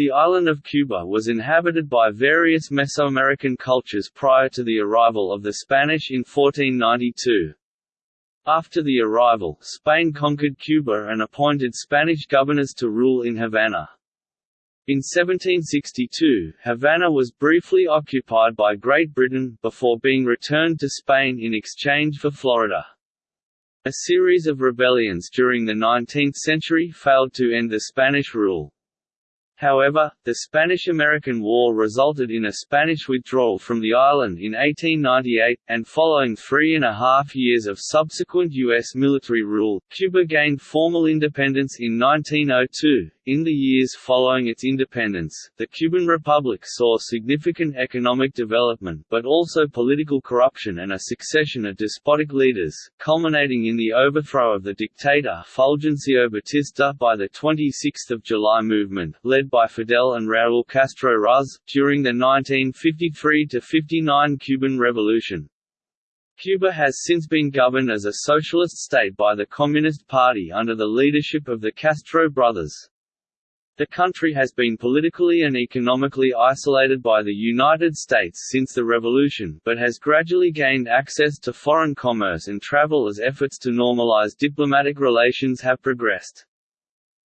The island of Cuba was inhabited by various Mesoamerican cultures prior to the arrival of the Spanish in 1492. After the arrival, Spain conquered Cuba and appointed Spanish governors to rule in Havana. In 1762, Havana was briefly occupied by Great Britain, before being returned to Spain in exchange for Florida. A series of rebellions during the 19th century failed to end the Spanish rule. However, the Spanish–American War resulted in a Spanish withdrawal from the island in 1898, and following three and a half years of subsequent U.S. military rule, Cuba gained formal independence in 1902. In the years following its independence, the Cuban Republic saw significant economic development but also political corruption and a succession of despotic leaders, culminating in the overthrow of the dictator Fulgencio Batista by the 26 July movement, led by Fidel and Raúl Castro Ruz, during the 1953–59 Cuban Revolution. Cuba has since been governed as a socialist state by the Communist Party under the leadership of the Castro brothers. The country has been politically and economically isolated by the United States since the revolution, but has gradually gained access to foreign commerce and travel as efforts to normalize diplomatic relations have progressed.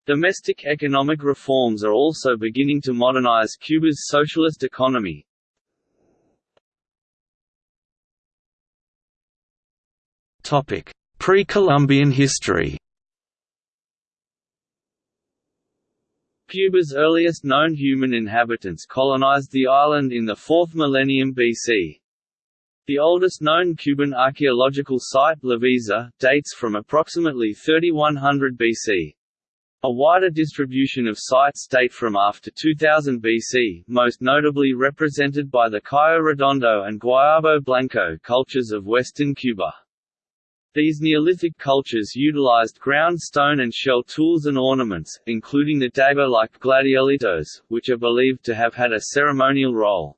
Domestic economic reforms are also beginning to modernize Cuba's socialist economy. Pre-Columbian history Cuba's earliest known human inhabitants colonized the island in the 4th millennium BC. The oldest known Cuban archaeological site Levisa, dates from approximately 3100 BC. A wider distribution of sites date from after 2000 BC, most notably represented by the Cayo Redondo and Guayabo Blanco cultures of western Cuba. These Neolithic cultures utilized ground stone and shell tools and ornaments, including the dagger-like gladiolitos, which are believed to have had a ceremonial role.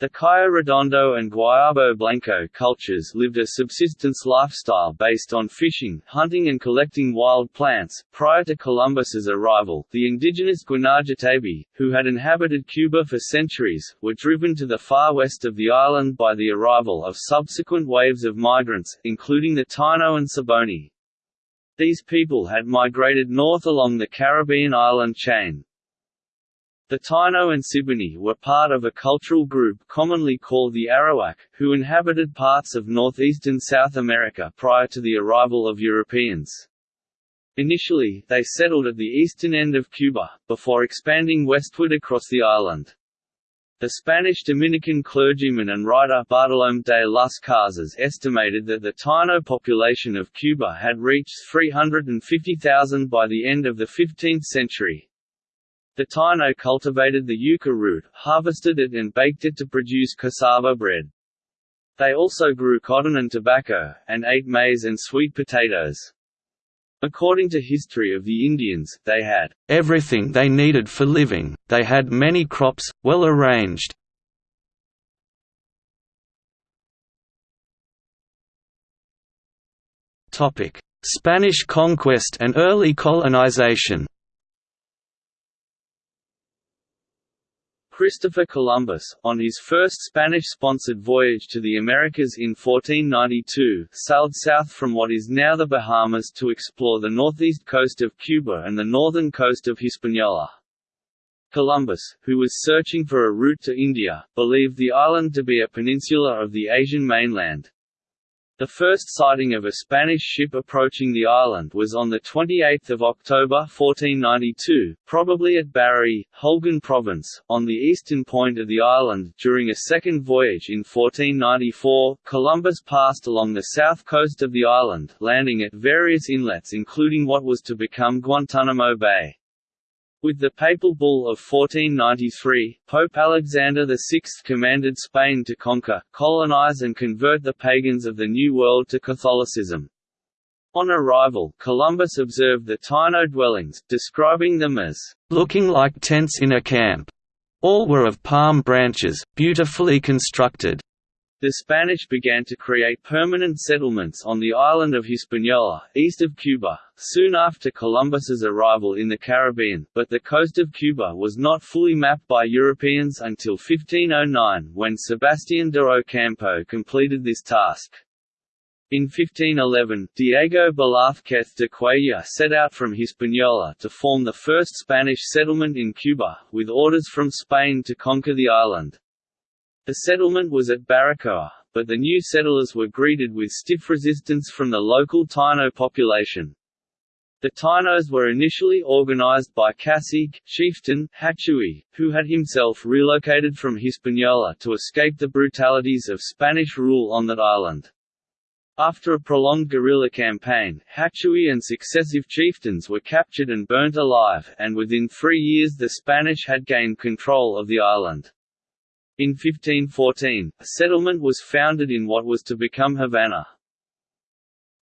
The Cayo Redondo and Guayabo Blanco cultures lived a subsistence lifestyle based on fishing, hunting and collecting wild plants. Prior to Columbus's arrival, the indigenous Guanahatabey, who had inhabited Cuba for centuries, were driven to the far west of the island by the arrival of subsequent waves of migrants, including the Taino and Siboney. These people had migrated north along the Caribbean island chain, the Taino and Siboney were part of a cultural group commonly called the Arawak, who inhabited parts of northeastern South America prior to the arrival of Europeans. Initially, they settled at the eastern end of Cuba, before expanding westward across the island. The Spanish Dominican clergyman and writer Bartolomé de las Casas estimated that the Taino population of Cuba had reached 350,000 by the end of the 15th century. The Taino cultivated the yucca root, harvested it and baked it to produce cassava bread. They also grew cotton and tobacco, and ate maize and sweet potatoes. According to History of the Indians, they had everything they needed for living, they had many crops, well arranged. Spanish conquest and early colonization Christopher Columbus, on his first Spanish-sponsored voyage to the Americas in 1492, sailed south from what is now the Bahamas to explore the northeast coast of Cuba and the northern coast of Hispaniola. Columbus, who was searching for a route to India, believed the island to be a peninsula of the Asian mainland. The first sighting of a Spanish ship approaching the island was on 28 October 1492, probably at Bariay, Holguin Province, on the eastern point of the island. During a second voyage in 1494, Columbus passed along the south coast of the island, landing at various inlets including what was to become Guantanamo Bay. With the Papal Bull of 1493, Pope Alexander VI commanded Spain to conquer, colonize and convert the pagans of the New World to Catholicism. On arrival, Columbus observed the Taino dwellings, describing them as looking like tents in a camp. All were of palm branches, beautifully constructed. The Spanish began to create permanent settlements on the island of Hispaniola, east of Cuba, soon after Columbus's arrival in the Caribbean, but the coast of Cuba was not fully mapped by Europeans until 1509 when Sebastián de Ocampo completed this task. In 1511, Diego Velázquez de Cuellar set out from Hispaniola to form the first Spanish settlement in Cuba, with orders from Spain to conquer the island. The settlement was at Baracoa, but the new settlers were greeted with stiff resistance from the local Taino population. The Tainos were initially organized by cacique, chieftain, Hatuey, who had himself relocated from Hispaniola to escape the brutalities of Spanish rule on that island. After a prolonged guerrilla campaign, Hatuey and successive chieftains were captured and burnt alive, and within three years the Spanish had gained control of the island. In 1514, a settlement was founded in what was to become Havana.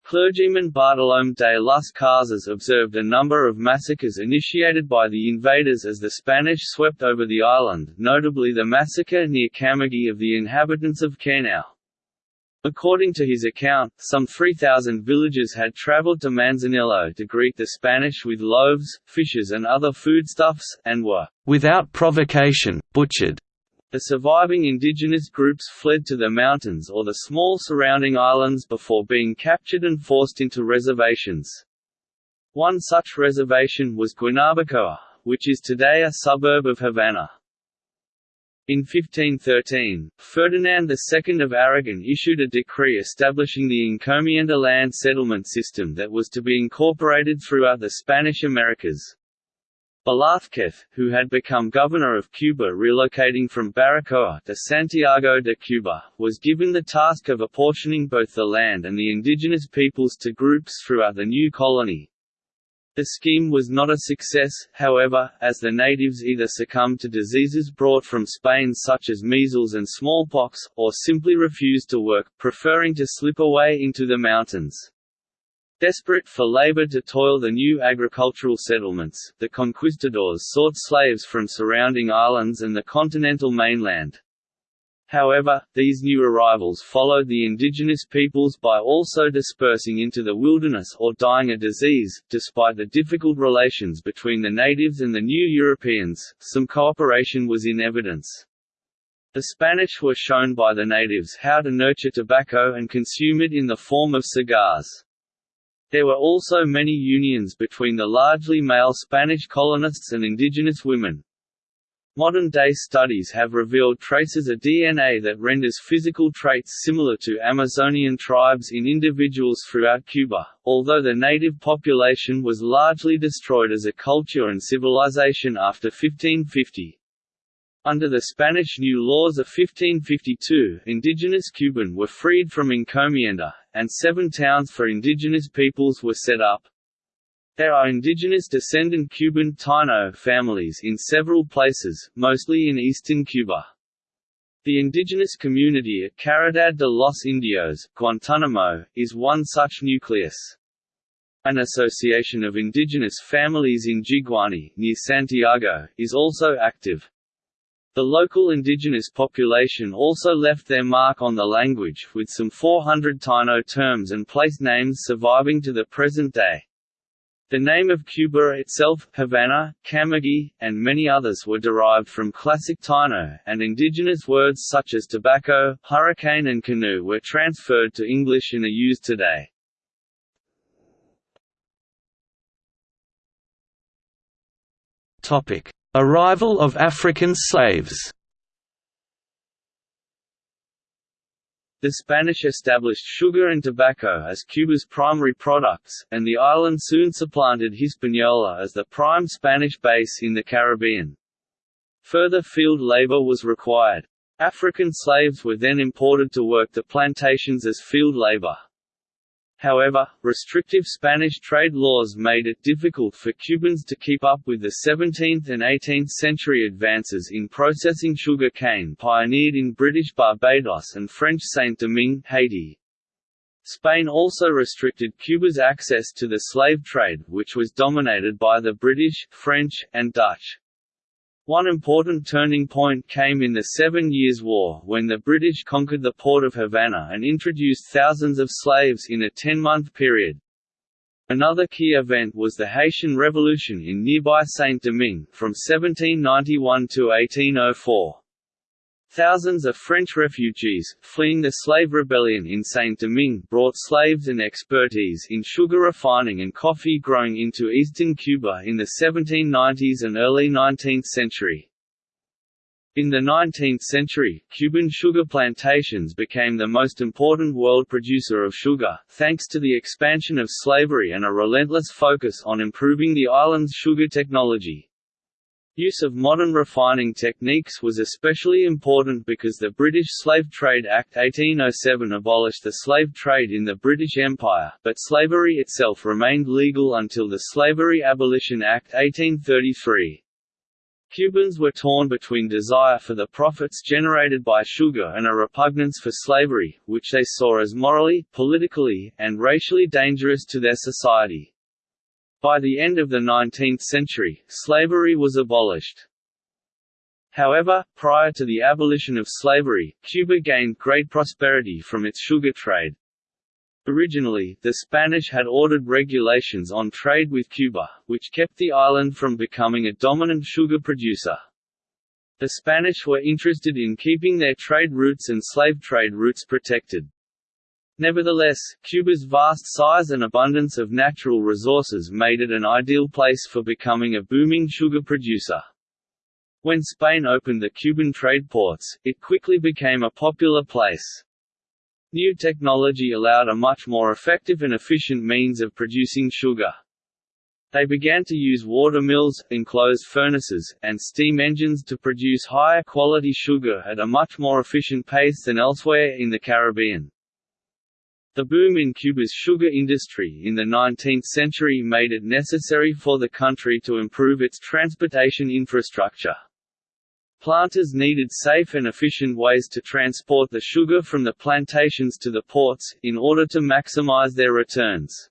Clergyman Bartolomé de las Casas observed a number of massacres initiated by the invaders as the Spanish swept over the island, notably the massacre near Camagüey of the inhabitants of Caonao. According to his account, some 3,000 villagers had traveled to Manzanillo to greet the Spanish with loaves, fishes and other foodstuffs, and were, without provocation, butchered. The surviving indigenous groups fled to the mountains or the small surrounding islands before being captured and forced into reservations. One such reservation was Guanabacoa, which is today a suburb of Havana. In 1513, Ferdinand II of Aragon issued a decree establishing the encomienda land settlement system that was to be incorporated throughout the Spanish Americas. Velázquez, who had become governor of Cuba relocating from Baracoa to Santiago de Cuba, was given the task of apportioning both the land and the indigenous peoples to groups throughout the new colony. The scheme was not a success, however, as the natives either succumbed to diseases brought from Spain such as measles and smallpox, or simply refused to work, preferring to slip away into the mountains. Desperate for labor to toil the new agricultural settlements, the conquistadors sought slaves from surrounding islands and the continental mainland. However, these new arrivals followed the indigenous peoples by also dispersing into the wilderness or dying of disease. Despite the difficult relations between the natives and the new Europeans, some cooperation was in evidence. The Spanish were shown by the natives how to nurture tobacco and consume it in the form of cigars. There were also many unions between the largely male Spanish colonists and indigenous women. Modern-day studies have revealed traces of DNA that renders physical traits similar to Amazonian tribes in individuals throughout Cuba, although the native population was largely destroyed as a culture and civilization after 1550. Under the Spanish New Laws of 1552, indigenous Cuban were freed from encomienda, and seven towns for indigenous peoples were set up. There are indigenous descendant Cuban Taino families in several places, mostly in eastern Cuba. The indigenous community at Caridad de los Indios, Guantanamo, is one such nucleus. An association of indigenous families in Jiguani, near Santiago, is also active. The local indigenous population also left their mark on the language, with some 400 Taino terms and place names surviving to the present day. The name of Cuba itself, Havana, Camagüey, and many others were derived from Classic Taino, and indigenous words such as tobacco, hurricane and canoe were transferred to English and are used today. Topic: Arrival of African slaves The Spanish established sugar and tobacco as Cuba's primary products, and the island soon supplanted Hispaniola as the prime Spanish base in the Caribbean. Further field labor was required. African slaves were then imported to work the plantations as field labor. However, restrictive Spanish trade laws made it difficult for Cubans to keep up with the 17th and 18th century advances in processing sugar cane pioneered in British Barbados and French Saint-Domingue Haiti. Spain also restricted Cuba's access to the slave trade which was dominated by the British, French, and Dutch. One important turning point came in the Seven Years' War when the British conquered the port of Havana and introduced thousands of slaves in a ten-month period. Another key event was the Haitian Revolution in nearby Saint-Domingue, from 1791 to 1804. Thousands of French refugees, fleeing the slave rebellion in Saint-Domingue brought slaves and expertise in sugar refining and coffee growing into eastern Cuba in the 1790s and early 19th century. In the 19th century, Cuban sugar plantations became the most important world producer of sugar, thanks to the expansion of slavery and a relentless focus on improving the island's sugar technology. Use of modern refining techniques was especially important because the British Slave Trade Act 1807 abolished the slave trade in the British Empire, but slavery itself remained legal until the Slavery Abolition Act 1833. Cubans were torn between desire for the profits generated by sugar and a repugnance for slavery, which they saw as morally, politically, and racially dangerous to their society. By the end of the 19th century, slavery was abolished. However, prior to the abolition of slavery, Cuba gained great prosperity from its sugar trade. Originally, the Spanish had ordered regulations on trade with Cuba, which kept the island from becoming a dominant sugar producer. The Spanish were interested in keeping their trade routes and slave trade routes protected. Nevertheless, Cuba's vast size and abundance of natural resources made it an ideal place for becoming a booming sugar producer. When Spain opened the Cuban trade ports, it quickly became a popular place. New technology allowed a much more effective and efficient means of producing sugar. They began to use water mills, enclosed furnaces, and steam engines to produce higher quality sugar at a much more efficient pace than elsewhere in the Caribbean. The boom in Cuba's sugar industry in the 19th century made it necessary for the country to improve its transportation infrastructure. Planters needed safe and efficient ways to transport the sugar from the plantations to the ports, in order to maximize their returns.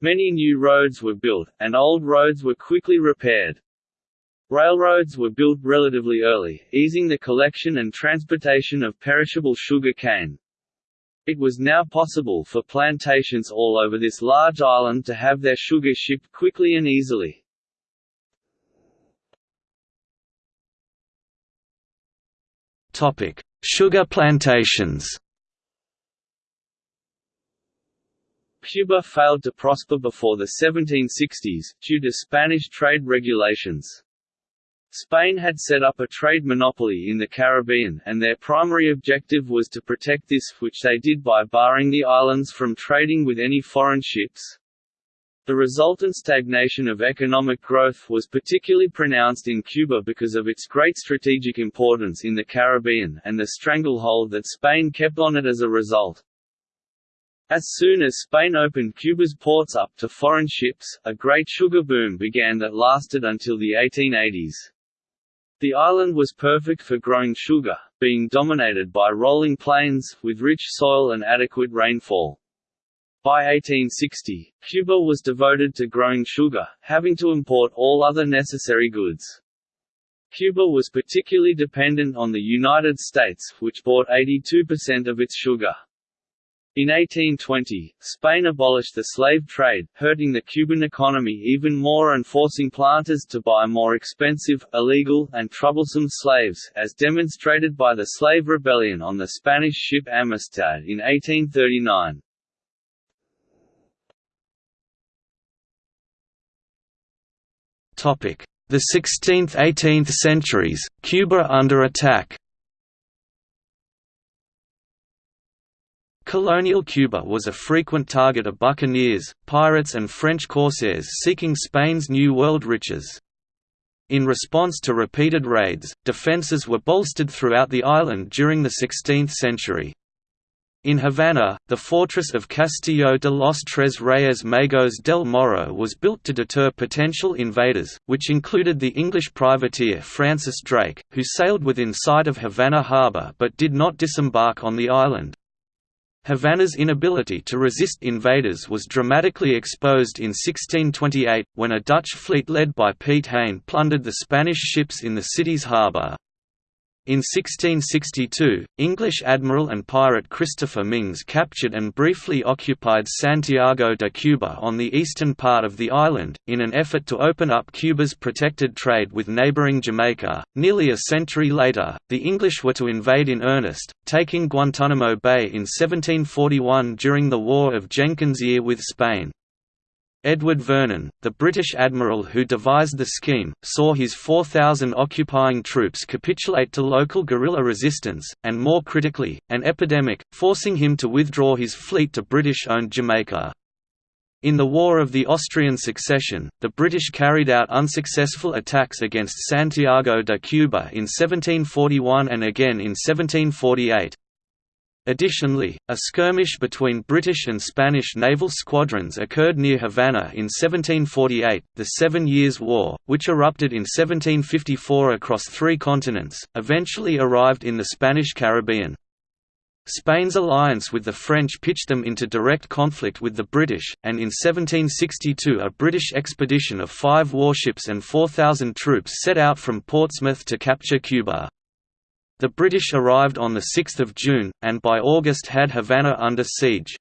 Many new roads were built, and old roads were quickly repaired. Railroads were built relatively early, easing the collection and transportation of perishable sugar cane. It was now possible for plantations all over this large island to have their sugar shipped quickly and easily. Sugar plantations Cuba failed to prosper before the 1760s, due to Spanish trade regulations. Spain had set up a trade monopoly in the Caribbean, and their primary objective was to protect this, which they did by barring the islands from trading with any foreign ships. The resultant stagnation of economic growth was particularly pronounced in Cuba because of its great strategic importance in the Caribbean, and the stranglehold that Spain kept on it as a result. As soon as Spain opened Cuba's ports up to foreign ships, a great sugar boom began that lasted until the 1880s. The island was perfect for growing sugar, being dominated by rolling plains, with rich soil and adequate rainfall. By 1860, Cuba was devoted to growing sugar, having to import all other necessary goods. Cuba was particularly dependent on the United States, which bought 82% of its sugar. In 1820, Spain abolished the slave trade, hurting the Cuban economy even more and forcing planters to buy more expensive, illegal, and troublesome slaves, as demonstrated by the slave rebellion on the Spanish ship Amistad in 1839. The 16th–18th centuries, Cuba under attack Colonial Cuba was a frequent target of buccaneers, pirates and French corsairs seeking Spain's New World riches. In response to repeated raids, defences were bolstered throughout the island during the 16th century. In Havana, the fortress of Castillo de los Tres Reyes Magos del Morro was built to deter potential invaders, which included the English privateer Francis Drake, who sailed within sight of Havana harbour but did not disembark on the island. Havana's inability to resist invaders was dramatically exposed in 1628, when a Dutch fleet led by Piet Hein plundered the Spanish ships in the city's harbour. In 1662, English admiral and pirate Christopher Myngs captured and briefly occupied Santiago de Cuba on the eastern part of the island, in an effort to open up Cuba's protected trade with neighboring Jamaica. Nearly a century later, the English were to invade in earnest, taking Guantanamo Bay in 1741 during the War of Jenkins' Ear with Spain. Edward Vernon, the British admiral who devised the scheme, saw his 4,000 occupying troops capitulate to local guerrilla resistance, and more critically, an epidemic, forcing him to withdraw his fleet to British-owned Jamaica. In the War of the Austrian Succession, the British carried out unsuccessful attacks against Santiago de Cuba in 1741 and again in 1748. Additionally, a skirmish between British and Spanish naval squadrons occurred near Havana in 1748, the Seven Years' War, which erupted in 1754 across three continents, eventually arrived in the Spanish Caribbean. Spain's alliance with the French pitched them into direct conflict with the British, and in 1762 a British expedition of five warships and 4,000 troops set out from Portsmouth to capture Cuba. The British arrived on 6 June, and by August had Havana under siege.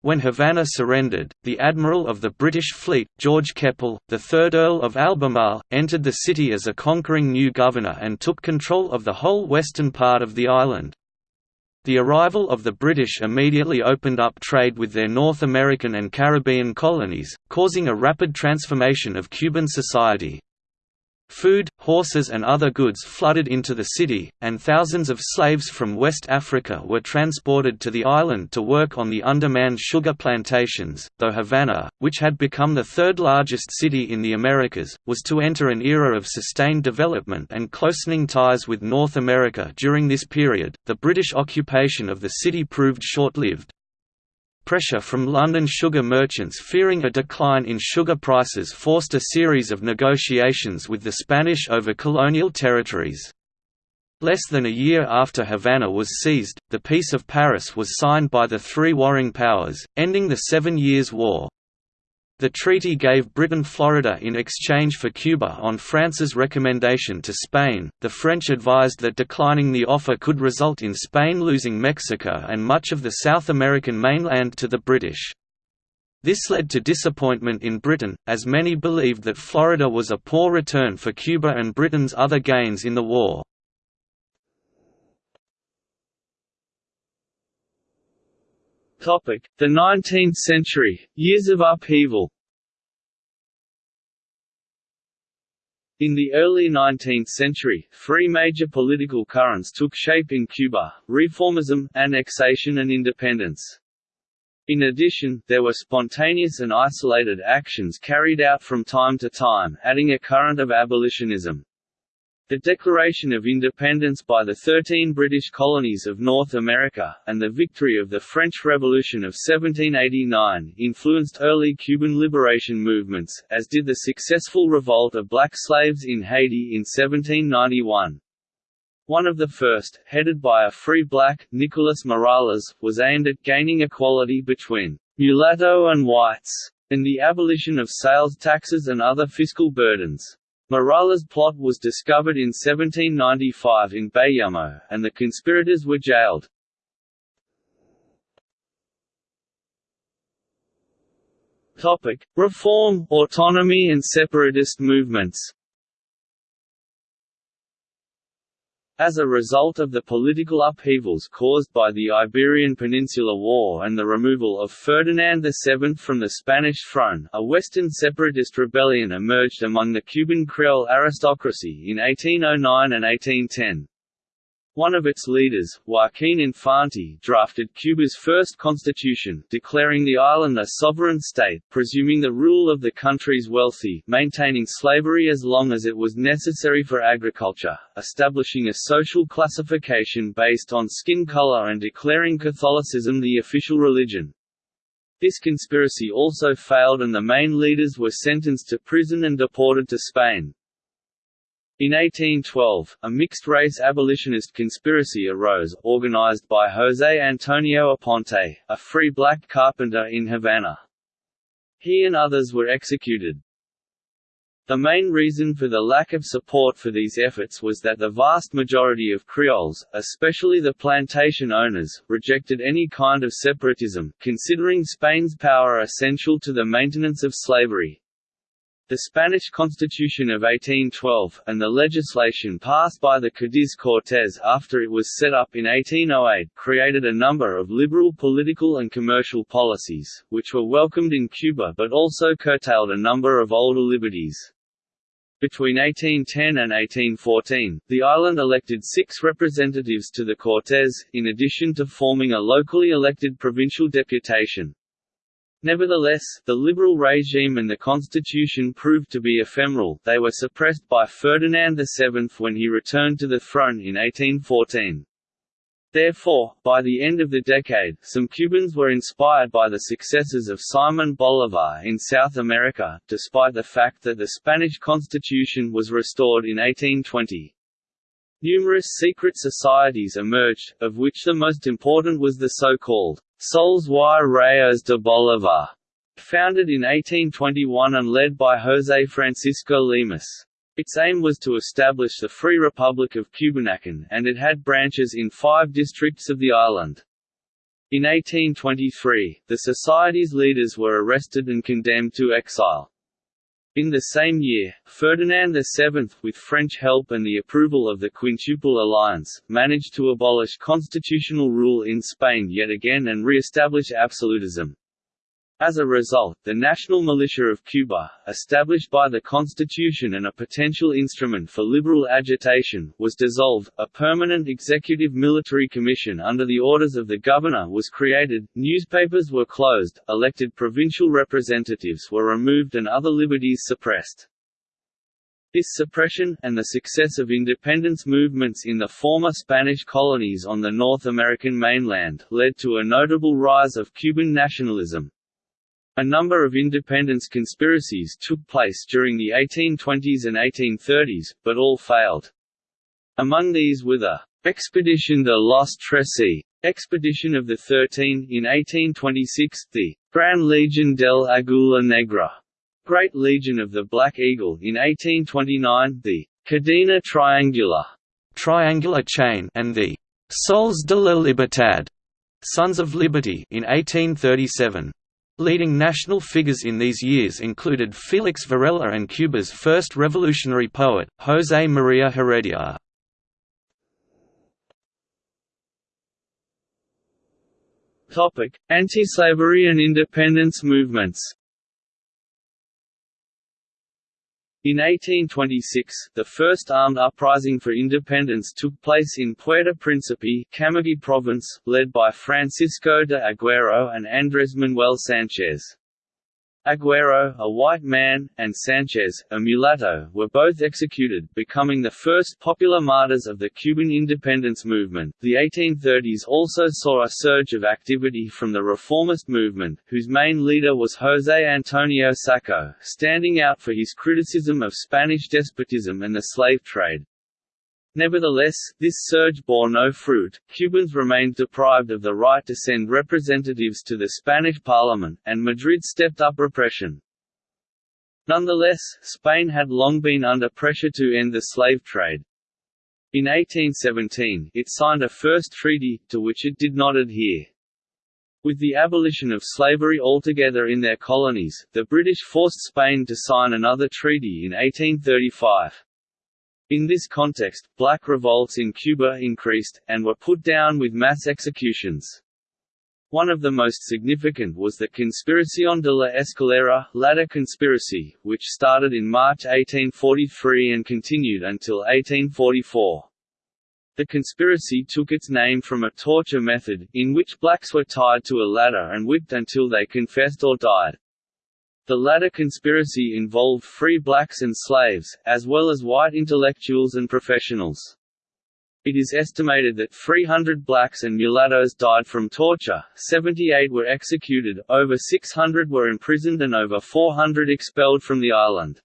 When Havana surrendered, the admiral of the British fleet, George Keppel, the third Earl of Albemarle, entered the city as a conquering new governor and took control of the whole western part of the island. The arrival of the British immediately opened up trade with their North American and Caribbean colonies, causing a rapid transformation of Cuban society. Food, horses and other goods flooded into the city, and thousands of slaves from West Africa were transported to the island to work on the undermanned sugar plantations, though Havana, which had become the third largest city in the Americas, was to enter an era of sustained development and closening ties with North America during this period. The British occupation of the city proved short-lived, Pressure from London sugar merchants fearing a decline in sugar prices forced a series of negotiations with the Spanish over colonial territories. Less than a year after Havana was seized, the Peace of Paris was signed by the three warring powers, ending the Seven Years' War. The treaty gave Britain Florida in exchange for Cuba on France's recommendation to Spain. The French advised that declining the offer could result in Spain losing Mexico and much of the South American mainland to the British. This led to disappointment in Britain, as many believed that Florida was a poor return for Cuba and Britain's other gains in the war. The 19th century, years of upheaval In the early 19th century, three major political currents took shape in Cuba, reformism, annexation and independence. In addition, there were spontaneous and isolated actions carried out from time to time, adding a current of abolitionism. The Declaration of Independence by the Thirteen British Colonies of North America, and the victory of the French Revolution of 1789, influenced early Cuban liberation movements, as did the successful revolt of black slaves in Haiti in 1791. One of the first, headed by a free black, Nicolas Morales, was aimed at gaining equality between mulatto and whites, and the abolition of sales taxes and other fiscal burdens. Morales' plot was discovered in 1795 in Bayamo, and the conspirators were jailed. Topic: Reform, autonomy and separatist movements. As a result of the political upheavals caused by the Iberian Peninsula War and the removal of Ferdinand VII from the Spanish throne, a Western separatist rebellion emerged among the Cuban Creole aristocracy in 1809 and 1810. One of its leaders, Joaquín Infante drafted Cuba's first constitution, declaring the island a sovereign state, presuming the rule of the country's wealthy, maintaining slavery as long as it was necessary for agriculture, establishing a social classification based on skin color and declaring Catholicism the official religion. This conspiracy also failed and the main leaders were sentenced to prison and deported to Spain. In 1812, a mixed-race abolitionist conspiracy arose, organized by José Antonio Aponte, a free black carpenter in Havana. He and others were executed. The main reason for the lack of support for these efforts was that the vast majority of Creoles, especially the plantation owners, rejected any kind of separatism, considering Spain's power essential to the maintenance of slavery. The Spanish Constitution of 1812, and the legislation passed by the Cádiz Cortes after it was set up in 1808, created a number of liberal political and commercial policies, which were welcomed in Cuba but also curtailed a number of older liberties. Between 1810 and 1814, the island elected six representatives to the Cortes, in addition to forming a locally elected provincial deputation. Nevertheless, the liberal regime and the constitution proved to be ephemeral they were suppressed by Ferdinand VII when he returned to the throne in 1814. Therefore, by the end of the decade, some Cubans were inspired by the successes of Simon Bolivar in South America, despite the fact that the Spanish constitution was restored in 1820. Numerous secret societies emerged, of which the most important was the so-called Soles y Rayos de Bolivar, founded in 1821 and led by José Francisco Lemus. Its aim was to establish the Free Republic of Cubanacan, and it had branches in five districts of the island. In 1823, the society's leaders were arrested and condemned to exile. In the same year, Ferdinand VII, with French help and the approval of the Quintuple Alliance, managed to abolish constitutional rule in Spain yet again and re-establish absolutism. As a result, the National Militia of Cuba, established by the Constitution and a potential instrument for liberal agitation, was dissolved, a permanent executive military commission under the orders of the governor was created, newspapers were closed, elected provincial representatives were removed and other liberties suppressed. This suppression, and the success of independence movements in the former Spanish colonies on the North American mainland, led to a notable rise of Cuban nationalism. A number of independence conspiracies took place during the 1820s and 1830s, but all failed. Among these were the Expedition de los Trece, Expedition of the Thirteen in 1826, the Gran Legion del Aguila Negra, Great Legion of the Black Eagle in 1829, the Cadena Triangular, Triangular Chain, and the Soles de la Libertad, Sons of Liberty in 1837. Leading national figures in these years included Felix Varela and Cuba's first revolutionary poet, José María Heredia. Anti-slavery and independence movements In 1826, the first armed uprising for independence took place in Puerto Príncipe, Camagüey province, led by Francisco de Aguero and Andrés Manuel Sánchez. Aguero, a white man, and Sanchez, a mulatto, were both executed, becoming the first popular martyrs of the Cuban independence movement. The 1830s also saw a surge of activity from the reformist movement, whose main leader was José Antonio Saco, standing out for his criticism of Spanish despotism and the slave trade. Nevertheless, this surge bore no fruit, Cubans remained deprived of the right to send representatives to the Spanish parliament, and Madrid stepped up repression. Nonetheless, Spain had long been under pressure to end the slave trade. In 1817, it signed a first treaty, to which it did not adhere. With the abolition of slavery altogether in their colonies, the British forced Spain to sign another treaty in 1835. In this context, black revolts in Cuba increased, and were put down with mass executions. One of the most significant was the Conspiración de la Escalera, ladder conspiracy, which started in March 1843 and continued until 1844. The conspiracy took its name from a torture method, in which blacks were tied to a ladder and whipped until they confessed or died. The latter conspiracy involved free blacks and slaves, as well as white intellectuals and professionals. It is estimated that 300 blacks and mulattoes died from torture, 78 were executed, over 600 were imprisoned and over 400 expelled from the island.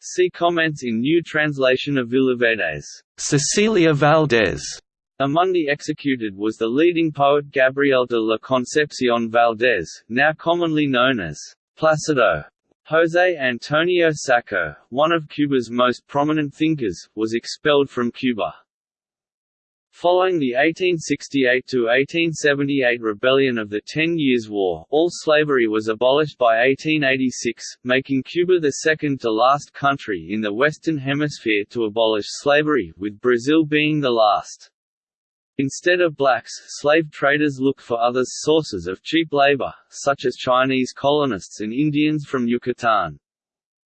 See comments in New Translation of Villaverde's. Cecilia Valdés. Among the executed was the leading poet Gabriel de la Concepción Valdez, now commonly known as Placido. José Antonio Saco, one of Cuba's most prominent thinkers, was expelled from Cuba. Following the 1868–1878 rebellion of the Ten Years' War, all slavery was abolished by 1886, making Cuba the second-to-last country in the Western Hemisphere to abolish slavery, with Brazil being the last. Instead of blacks, slave traders looked for other sources of cheap labor, such as Chinese colonists and Indians from Yucatan.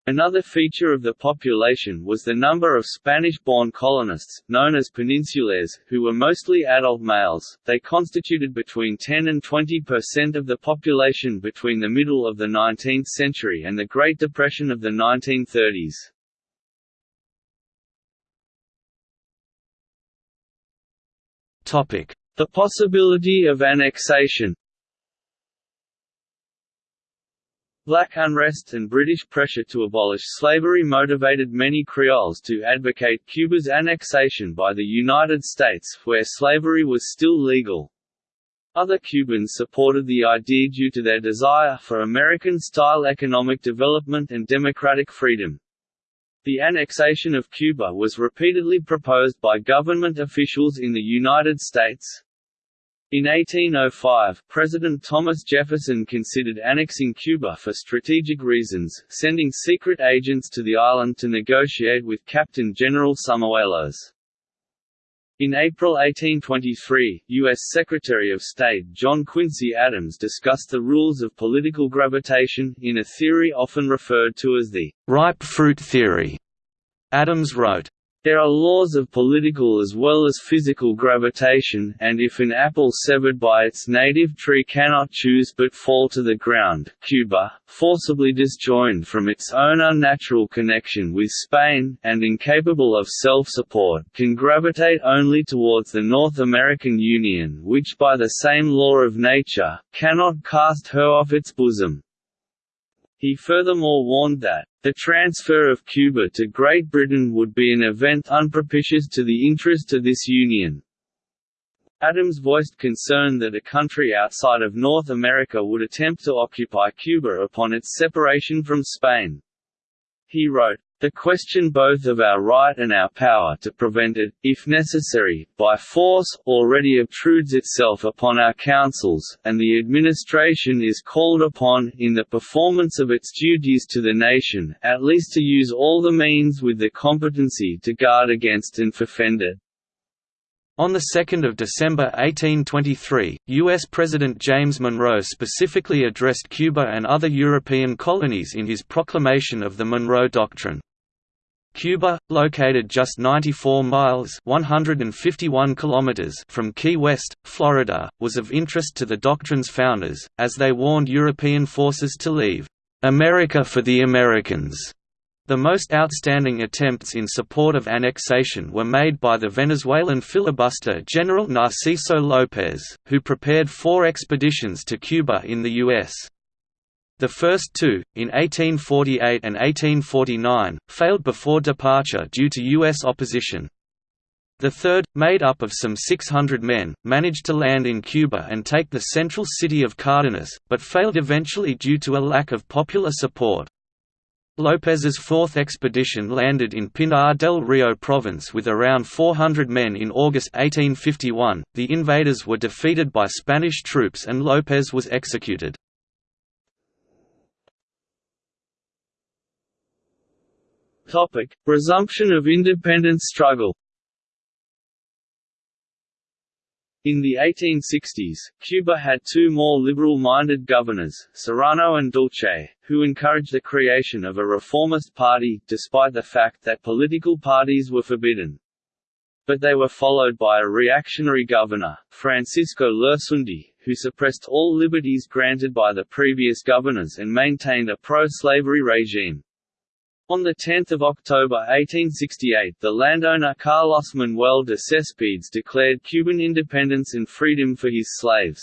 Another feature of the population was the number of Spanish-born colonists, known as peninsulares, who were mostly adult males. They constituted between 10 and 20 percent of the population between the middle of the 19th century and the Great Depression of the 1930s. The possibility of annexation Black unrest and British pressure to abolish slavery motivated many Creoles to advocate Cuba's annexation by the United States, where slavery was still legal. Other Cubans supported the idea due to their desire for American-style economic development and democratic freedom. The annexation of Cuba was repeatedly proposed by government officials in the United States, in 1805, President Thomas Jefferson considered annexing Cuba for strategic reasons, sending secret agents to the island to negotiate with Captain General Someruelos. In April 1823, U.S. Secretary of State John Quincy Adams discussed the rules of political gravitation, in a theory often referred to as the ripe fruit theory. Adams wrote, there are laws of political as well as physical gravitation, and if an apple severed by its native tree cannot choose but fall to the ground, Cuba, forcibly disjoined from its own unnatural connection with Spain, and incapable of self-support, can gravitate only towards the North American Union which by the same law of nature, cannot cast her off its bosom. He furthermore warned that, "...the transfer of Cuba to Great Britain would be an event unpropitious to the interest of this union." Adams voiced concern that a country outside of North America would attempt to occupy Cuba upon its separation from Spain. He wrote, the question both of our right and our power to prevent it, if necessary, by force, already obtrudes itself upon our councils, and the administration is called upon, in the performance of its duties to the nation, at least to use all the means with the competency to guard against and defend it. On 2 December 1823, U.S. President James Monroe specifically addressed Cuba and other European colonies in his proclamation of the Monroe Doctrine. Cuba, located just 94 miles 151 kilometers from Key West, Florida, was of interest to the doctrine's founders, as they warned European forces to leave "'America for the Americans' The most outstanding attempts in support of annexation were made by the Venezuelan filibuster General Narciso López, who prepared four expeditions to Cuba in the U.S. The first two, in 1848 and 1849, failed before departure due to U.S. opposition. The third, made up of some 600 men, managed to land in Cuba and take the central city of Cardenas, but failed eventually due to a lack of popular support. López's fourth expedition landed in Pinar del Rio province with around 400 men in August 1851. The invaders were defeated by Spanish troops and López was executed. Topic: Resumption of independence struggle. In the 1860s, Cuba had two more liberal-minded governors, Serrano and Dulce, who encouraged the creation of a reformist party, despite the fact that political parties were forbidden. But they were followed by a reactionary governor, Francisco Lersundi, who suppressed all liberties granted by the previous governors and maintained a pro-slavery regime. On 10 October 1868 the landowner Carlos Manuel de Cespedes declared Cuban independence and freedom for his slaves.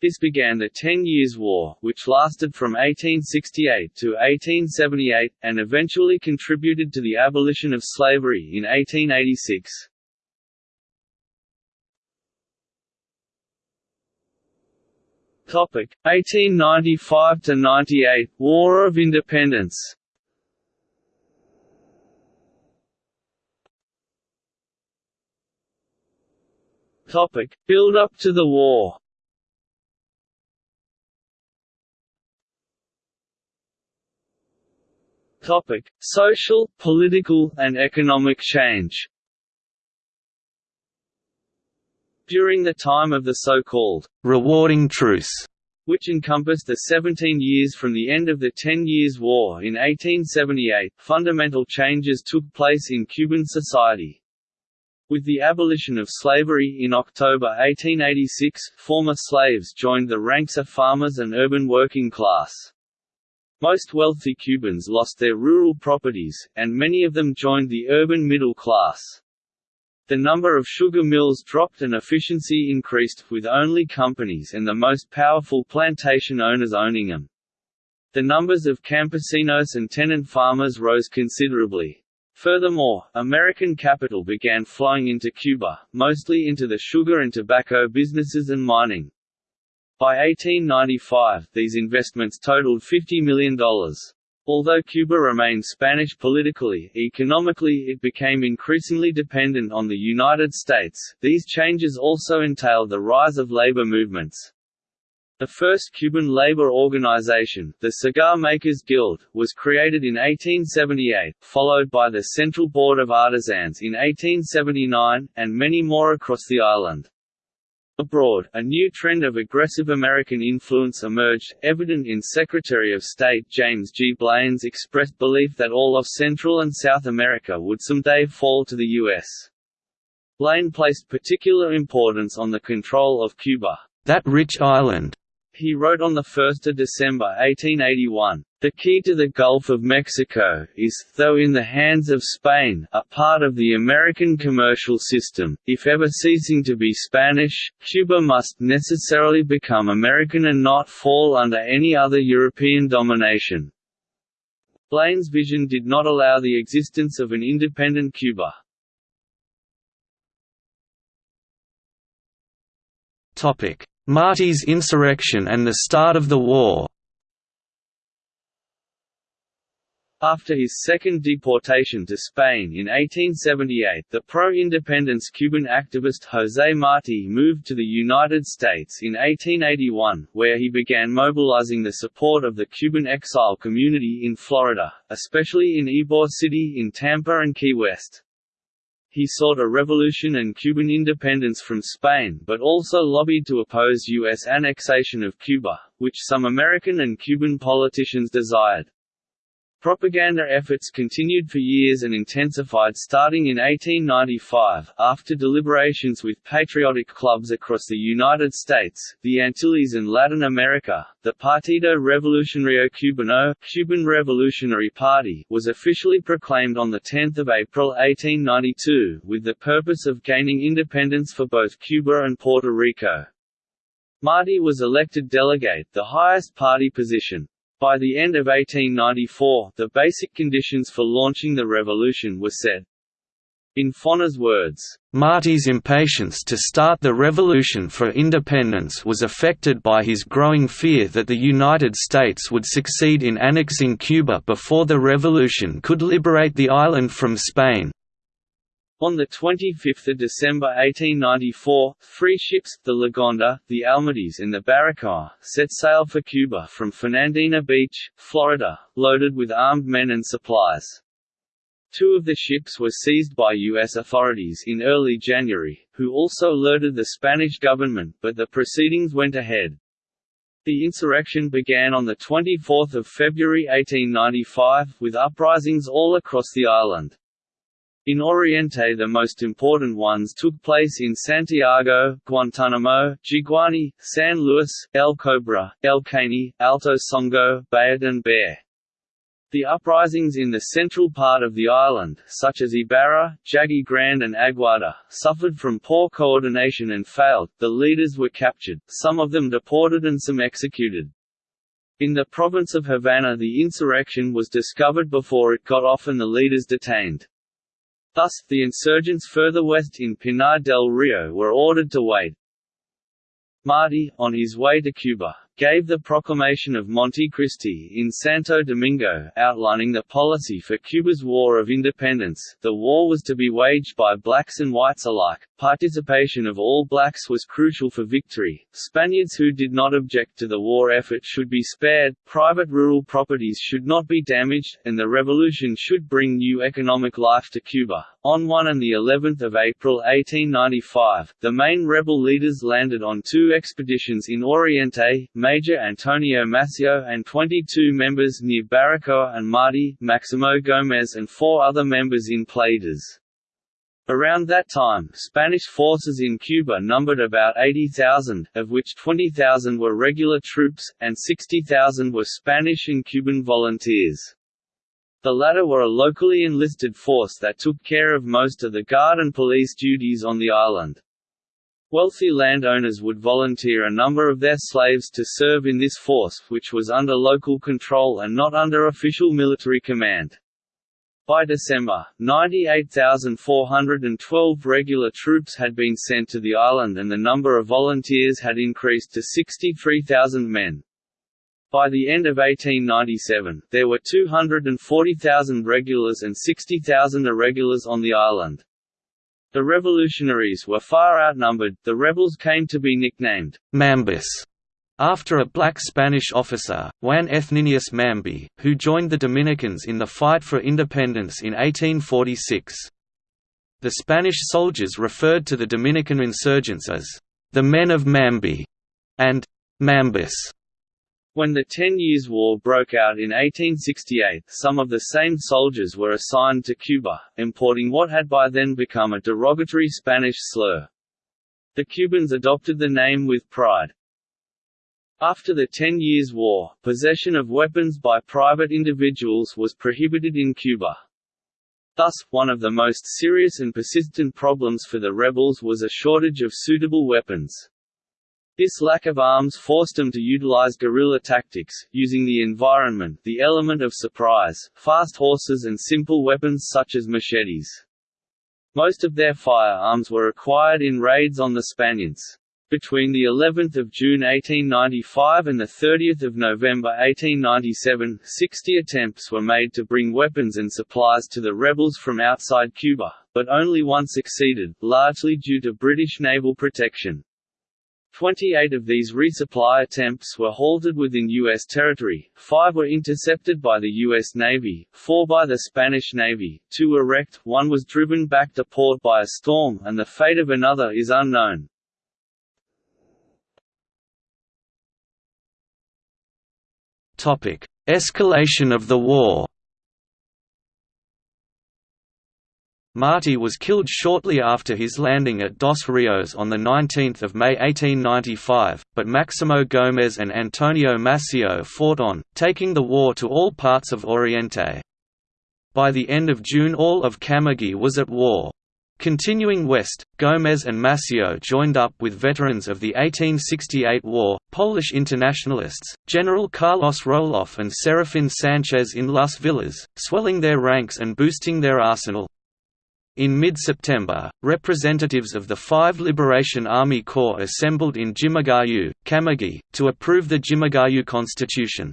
This began the Ten Years' War, which lasted from 1868 to 1878, and eventually contributed to the abolition of slavery in 1886. Topic 1895 to 98 War of Independence. Topic Build up to the war. Topic: Social, political, and economic change. During the time of the so-called rewarding truce, which encompassed the 17 years from the end of the Ten Years' War in 1878, fundamental changes took place in Cuban society. With the abolition of slavery in October 1886, former slaves joined the ranks of farmers and urban working class. Most wealthy Cubans lost their rural properties, and many of them joined the urban middle class. The number of sugar mills dropped and efficiency increased, with only companies and the most powerful plantation owners owning them. The numbers of campesinos and tenant farmers rose considerably. Furthermore, American capital began flowing into Cuba, mostly into the sugar and tobacco businesses and mining. By 1895, these investments totaled $50 million. Although Cuba remained Spanish politically, economically it became increasingly dependent on the United States. These changes also entailed the rise of labor movements. The first Cuban labor organization, the Cigar Makers Guild, was created in 1878, followed by the Central Board of Artisans in 1879, and many more across the island. Abroad, a new trend of aggressive American influence emerged, evident in Secretary of State James G. Blaine's expressed belief that all of Central and South America would someday fall to the U.S. Blaine placed particular importance on the control of Cuba. That rich island, he wrote on 1 December 1881, "...the key to the Gulf of Mexico is, though in the hands of Spain, a part of the American commercial system, if ever ceasing to be Spanish, Cuba must necessarily become American and not fall under any other European domination." Blaine's vision did not allow the existence of an independent Cuba. Topic Martí's insurrection and the start of the war After his second deportation to Spain in 1878 the pro-independence Cuban activist José Martí moved to the United States in 1881, where he began mobilizing the support of the Cuban exile community in Florida, especially in Ybor City in Tampa and Key West. He sought a revolution and Cuban independence from Spain but also lobbied to oppose U.S. annexation of Cuba, which some American and Cuban politicians desired. Propaganda efforts continued for years and intensified starting in 1895, after deliberations with patriotic clubs across the United States, the Antilles and Latin America. The Partido Revolucionario Cubano Cuban Revolutionary Party was officially proclaimed on 10 April 1892, with the purpose of gaining independence for both Cuba and Puerto Rico. Martí was elected delegate the highest party position. By the end of 1894, the basic conditions for launching the revolution were set. In Foner's words, Martí's impatience to start the revolution for independence was affected by his growing fear that the United States would succeed in annexing Cuba before the revolution could liberate the island from Spain. On 25 December 1894, three ships, the Lagonda, the Almadis and the Baracoa, set sail for Cuba from Fernandina Beach, Florida, loaded with armed men and supplies. Two of the ships were seized by U.S. authorities in early January, who also alerted the Spanish government, but the proceedings went ahead. The insurrection began on 24 February 1895, with uprisings all across the island. In Oriente the most important ones took place in Santiago, Guantanamo, Jiguani, San Luis, El Cobre, El Caney, Alto Songo, Bayamo and Baire. The uprisings in the central part of the island, such as Ibarra, Jagüey Grande and Aguada, suffered from poor coordination and failed, the leaders were captured, some of them deported and some executed. In the province of Havana the insurrection was discovered before it got off and the leaders detained. Thus, the insurgents further west in Pinar del Rio were ordered to wait. Martí, on his way to Cuba, gave the proclamation of Montecristi in Santo Domingo, outlining the policy for Cuba's War of Independence. The war was to be waged by blacks and whites alike. Participation of all blacks was crucial for victory. Spaniards who did not object to the war effort should be spared, private rural properties should not be damaged, and the revolution should bring new economic life to Cuba. On 1 and the 11th of April 1895, the main rebel leaders landed on two expeditions in Oriente, Major Antonio Maceo and 22 members near Baracoa and Martí, Maximo Gómez and four other members in Playitas. Around that time, Spanish forces in Cuba numbered about 80,000, of which 20,000 were regular troops, and 60,000 were Spanish and Cuban volunteers. The latter were a locally enlisted force that took care of most of the guard and police duties on the island. Wealthy landowners would volunteer a number of their slaves to serve in this force, which was under local control and not under official military command. By December, 98,412 regular troops had been sent to the island and the number of volunteers had increased to 63,000 men. By the end of 1897, there were 240,000 regulars and 60,000 irregulars on the island. The revolutionaries were far outnumbered, the rebels came to be nicknamed Mambis after a black Spanish officer, Juan Ethninius Mambi, who joined the Dominicans in the fight for independence in 1846. The Spanish soldiers referred to the Dominican insurgents as the men of Mambi and Mambis. When the Ten Years' War broke out in 1868, some of the same soldiers were assigned to Cuba, importing what had by then become a derogatory Spanish slur. The Cubans adopted the name with pride. After the Ten Years' War, possession of weapons by private individuals was prohibited in Cuba. Thus, one of the most serious and persistent problems for the rebels was a shortage of suitable weapons. This lack of arms forced them to utilize guerrilla tactics, using the environment the element of surprise, fast horses and simple weapons such as machetes. Most of their firearms were acquired in raids on the Spaniards. Between the 11th of June 1895 and the 30th of November 1897, 60 attempts were made to bring weapons and supplies to the rebels from outside Cuba, but only one succeeded, largely due to British naval protection. Twenty-eight of these resupply attempts were halted within U.S. territory, five were intercepted by the U.S. Navy, four by the Spanish Navy, two were wrecked, one was driven back to port by a storm and the fate of another is unknown. Escalation of the war Martí was killed shortly after his landing at Dos Rios on 19 May 1895, but Maximo Gómez and Antonio Maceo fought on, taking the war to all parts of Oriente. By the end of June all of Camagüey was at war. Continuing west, Gómez and Maceo joined up with veterans of the 1868 war, Polish internationalists, General Carlos Roloff and Serafin Sanchez in Las Villas, swelling their ranks and boosting their arsenal. In mid-September, representatives of the five Liberation Army Corps assembled in Jimaguayú, Camagüey, to approve the Jimaguayú Constitution.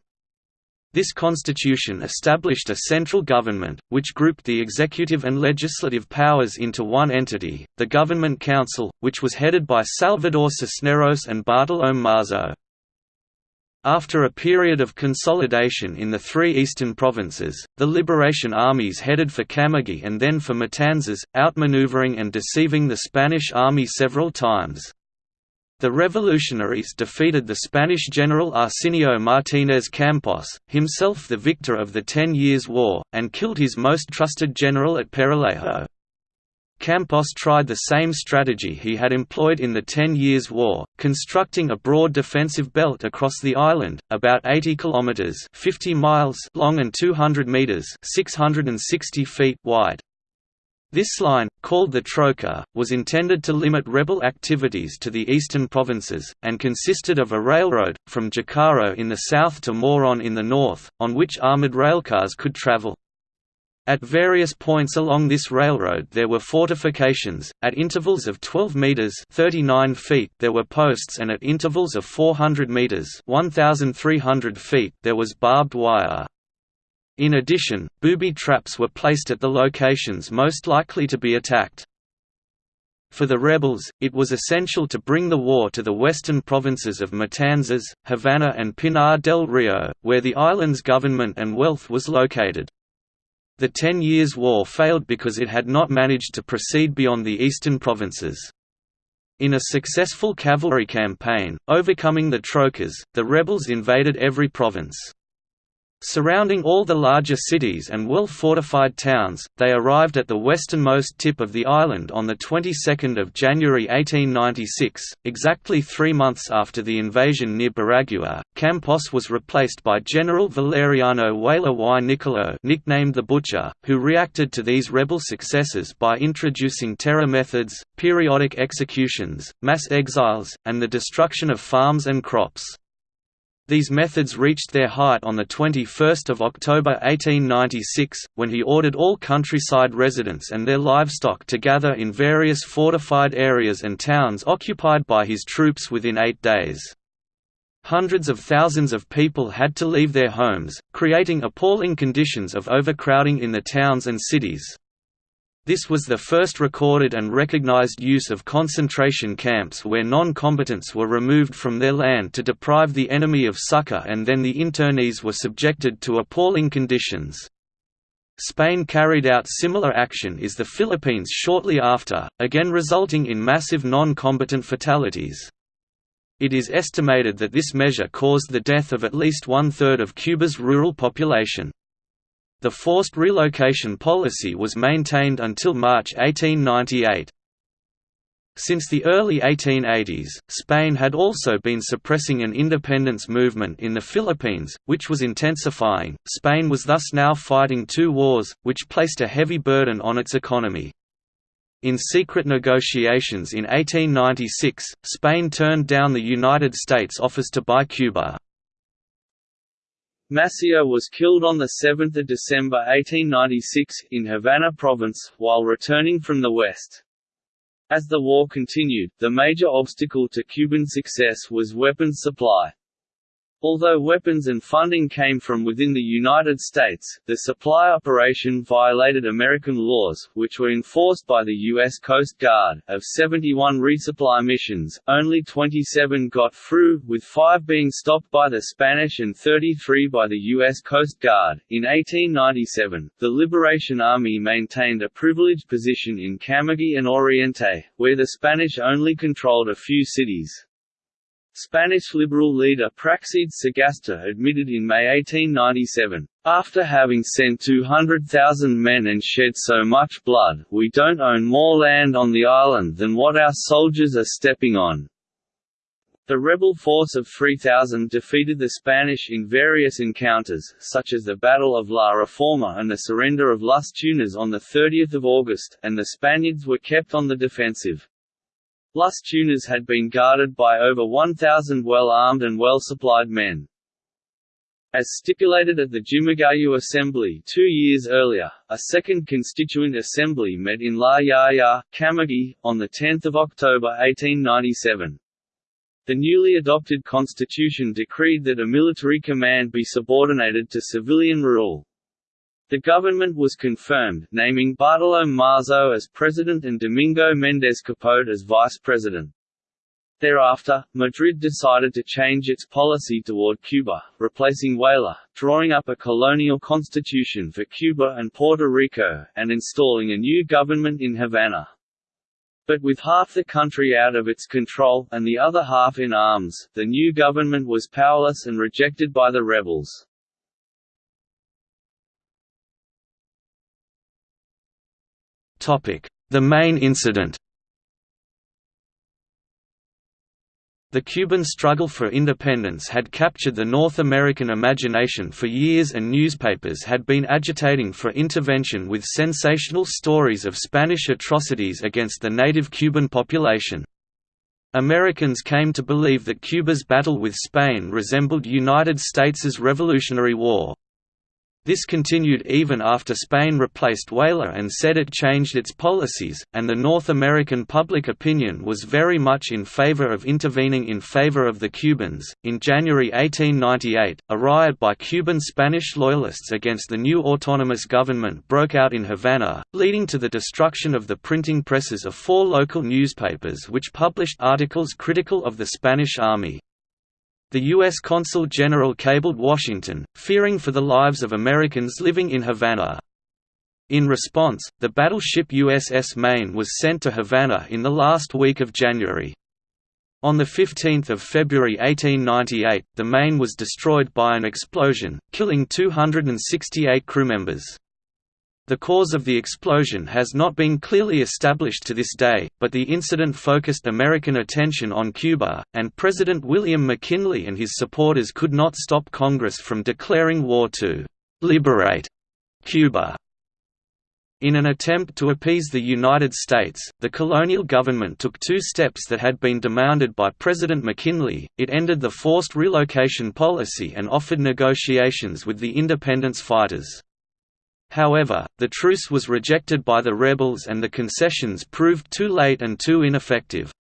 This constitution established a central government, which grouped the executive and legislative powers into one entity, the Government Council, which was headed by Salvador Cisneros and Bartolomé Masó. After a period of consolidation in the three eastern provinces, the liberation armies headed for Camagüey and then for Matanzas, outmaneuvering and deceiving the Spanish army several times. The revolutionaries defeated the Spanish general Arsenio Martínez Campos, himself the victor of the Ten Years' War, and killed his most trusted general at Peralejo. Campos tried the same strategy he had employed in the Ten Years' War, constructing a broad defensive belt across the island, about 80 kilometers (50 miles) long and 200 meters (660 feet) wide. This line, called the Trocha, was intended to limit rebel activities to the eastern provinces, and consisted of a railroad, from Júcaro in the south to Moron in the north, on which armored railcars could travel. At various points along this railroad there were fortifications, at intervals of 12 meters (39 feet) there were posts and at intervals of 400 meters (1300 feet) there was barbed wire. In addition, booby traps were placed at the locations most likely to be attacked. For the rebels, it was essential to bring the war to the western provinces of Matanzas, Havana and Pinar del Rio, where the island's government and wealth was located. The Ten Years' War failed because it had not managed to proceed beyond the eastern provinces. In a successful cavalry campaign, overcoming the Trochas, the rebels invaded every province. Surrounding all the larger cities and well-fortified towns, they arrived at the westernmost tip of the island on the 22nd of January 1896, exactly three months after the invasion near Baragua. Campos was replaced by General Valeriano Weyler y Nicolau nicknamed the Butcher, who reacted to these rebel successes by introducing terror methods, periodic executions, mass exiles, and the destruction of farms and crops. These methods reached their height on 21 October 1896, when he ordered all countryside residents and their livestock to gather in various fortified areas and towns occupied by his troops within eight days. Hundreds of thousands of people had to leave their homes, creating appalling conditions of overcrowding in the towns and cities. This was the first recorded and recognized use of concentration camps where non-combatants were removed from their land to deprive the enemy of succor and then the internees were subjected to appalling conditions. Spain carried out similar action in the Philippines shortly after, again resulting in massive non-combatant fatalities. It is estimated that this measure caused the death of at least one-third of Cuba's rural population. The forced relocation policy was maintained until March 1898. Since the early 1880s, Spain had also been suppressing an independence movement in the Philippines, which was intensifying. Spain was thus now fighting two wars, which placed a heavy burden on its economy. In secret negotiations in 1896, Spain turned down the United States offers to buy Cuba. Maceo was killed on 7 December 1896, in Havana province, while returning from the west. As the war continued, the major obstacle to Cuban success was weapons supply. Although weapons and funding came from within the United States, the supply operation violated American laws, which were enforced by the U.S. Coast Guard. Of 71 resupply missions, only 27 got through, with five being stopped by the Spanish and 33 by the U.S. Coast Guard. In 1897, the Liberation Army maintained a privileged position in Camagüey and Oriente, where the Spanish only controlled a few cities. Spanish liberal leader Praxedes Sagasta admitted in May 1897, "...after having sent 200,000 men and shed so much blood, we don't own more land on the island than what our soldiers are stepping on." The rebel force of 3,000 defeated the Spanish in various encounters, such as the Battle of La Reforma and the surrender of Las Tunas on 30 August, and the Spaniards were kept on the defensive. Las Tunas had been guarded by over 1,000 well-armed and well-supplied men. As stipulated at the Jimaguayú Assembly two years earlier, a second Constituent Assembly met in La Yaya, Camagüey, on 10 October 1897. The newly adopted constitution decreed that a military command be subordinated to civilian rule. The government was confirmed, naming Bartolome Masó as president and Domingo Méndez Capote as vice president. Thereafter, Madrid decided to change its policy toward Cuba, replacing Weyler, drawing up a colonial constitution for Cuba and Puerto Rico, and installing a new government in Havana. But with half the country out of its control, and the other half in arms, the new government was powerless and rejected by the rebels. The Maine incident The Cuban struggle for independence had captured the North American imagination for years and newspapers had been agitating for intervention with sensational stories of Spanish atrocities against the native Cuban population. Americans came to believe that Cuba's battle with Spain resembled United States' Revolutionary War. This continued even after Spain replaced Weyler and said it changed its policies, and the North American public opinion was very much in favor of intervening in favor of the Cubans. In January 1898, a riot by Cuban Spanish loyalists against the new autonomous government broke out in Havana, leading to the destruction of the printing presses of four local newspapers which published articles critical of the Spanish army. The U.S. Consul General cabled Washington, fearing for the lives of Americans living in Havana. In response, the battleship USS Maine was sent to Havana in the last week of January. On 15 February 1898, the Maine was destroyed by an explosion, killing 268 crewmembers. The cause of the explosion has not been clearly established to this day, but the incident focused American attention on Cuba, and President William McKinley and his supporters could not stop Congress from declaring war to «liberate» Cuba. In an attempt to appease the United States, the colonial government took two steps that had been demanded by President McKinley, it ended the forced relocation policy and offered negotiations with the independence fighters. However, the truce was rejected by the rebels and the concessions proved too late and too ineffective.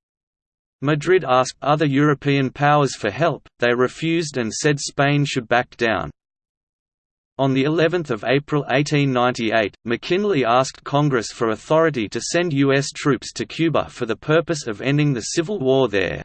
Madrid asked other European powers for help, they refused and said Spain should back down. On the 11th of April 1898, McKinley asked Congress for authority to send U.S. troops to Cuba for the purpose of ending the civil war there.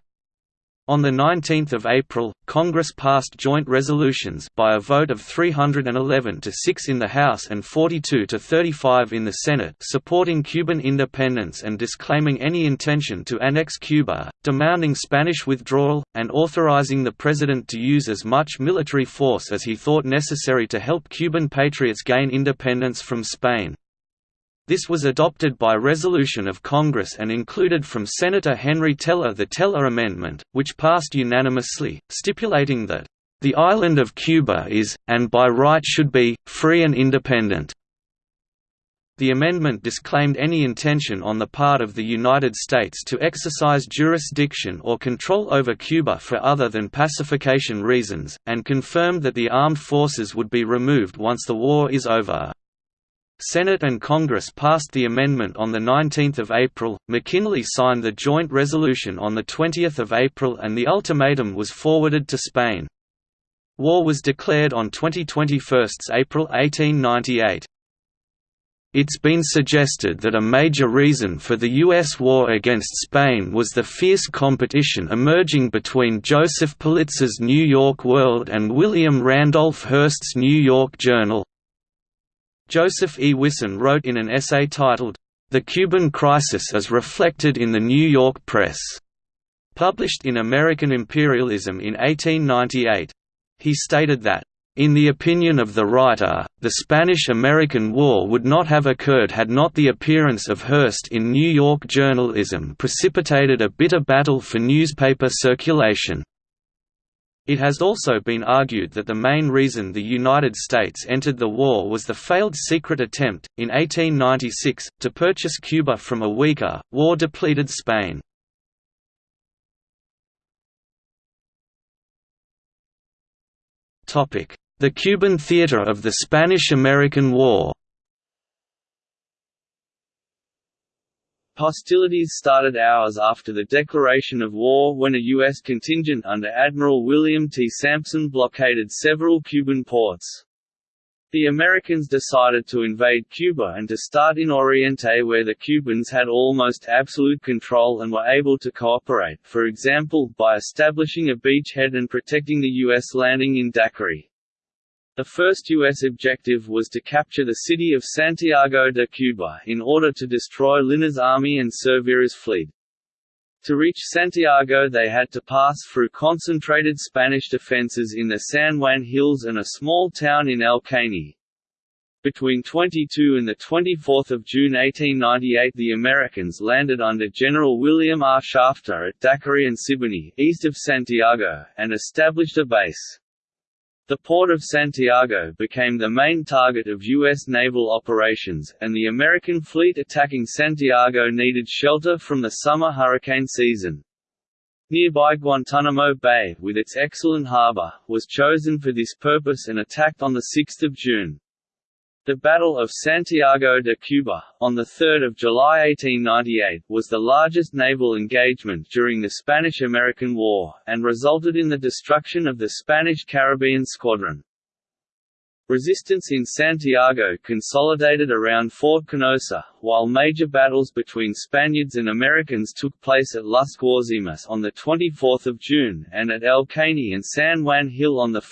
On 19 April, Congress passed joint resolutions by a vote of 311 to 6 in the House and 42 to 35 in the Senate supporting Cuban independence and disclaiming any intention to annex Cuba, demanding Spanish withdrawal, and authorizing the President to use as much military force as he thought necessary to help Cuban patriots gain independence from Spain. This was adopted by resolution of Congress and included from Senator Henry Teller the Teller Amendment, which passed unanimously, stipulating that, "...the island of Cuba is, and by right should be, free and independent." The amendment disclaimed any intention on the part of the United States to exercise jurisdiction or control over Cuba for other than pacification reasons, and confirmed that the armed forces would be removed once the war is over. Senate and Congress passed the amendment on 19 April, McKinley signed the joint resolution on 20 April and the ultimatum was forwarded to Spain. War was declared on 2021 April 1898. It's been suggested that a major reason for the U.S. war against Spain was the fierce competition emerging between Joseph Pulitzer's New York World and William Randolph Hearst's New York Journal. Joseph E. Wisan wrote in an essay titled, The Cuban Crisis as Reflected in the New York Press, published in American Imperialism in 1898. He stated that, in the opinion of the writer, the Spanish–American War would not have occurred had not the appearance of Hearst in New York journalism precipitated a bitter battle for newspaper circulation. It has also been argued that the main reason the United States entered the war was the failed secret attempt, in 1896, to purchase Cuba from a weaker, war-depleted Spain. The Cuban theater of the Spanish–American War Hostilities started hours after the declaration of war when a U.S. contingent under Admiral William T. Sampson blockaded several Cuban ports. The Americans decided to invade Cuba and to start in Oriente where the Cubans had almost absolute control and were able to cooperate, for example, by establishing a beachhead and protecting the U.S. landing in Daiquiri. The first U.S. objective was to capture the city of Santiago de Cuba in order to destroy Lina's army and Cervera's fleet. To reach Santiago they had to pass through concentrated Spanish defences in the San Juan Hills and a small town in El Caney. Between 22 and 24 June 1898 the Americans landed under General William R. Shafter at Daiquiri and Siboney, east of Santiago, and established a base. The port of Santiago became the main target of U.S. naval operations, and the American fleet attacking Santiago needed shelter from the summer hurricane season. Nearby Guantanamo Bay, with its excellent harbor, was chosen for this purpose and attacked on 6 June. The Battle of Santiago de Cuba, on 3 July 1898, was the largest naval engagement during the Spanish–American War, and resulted in the destruction of the Spanish Caribbean Squadron. Resistance in Santiago consolidated around Fort Canosa, while major battles between Spaniards and Americans took place at Las Guasimas on 24 June, and at El Caney and San Juan Hill on 1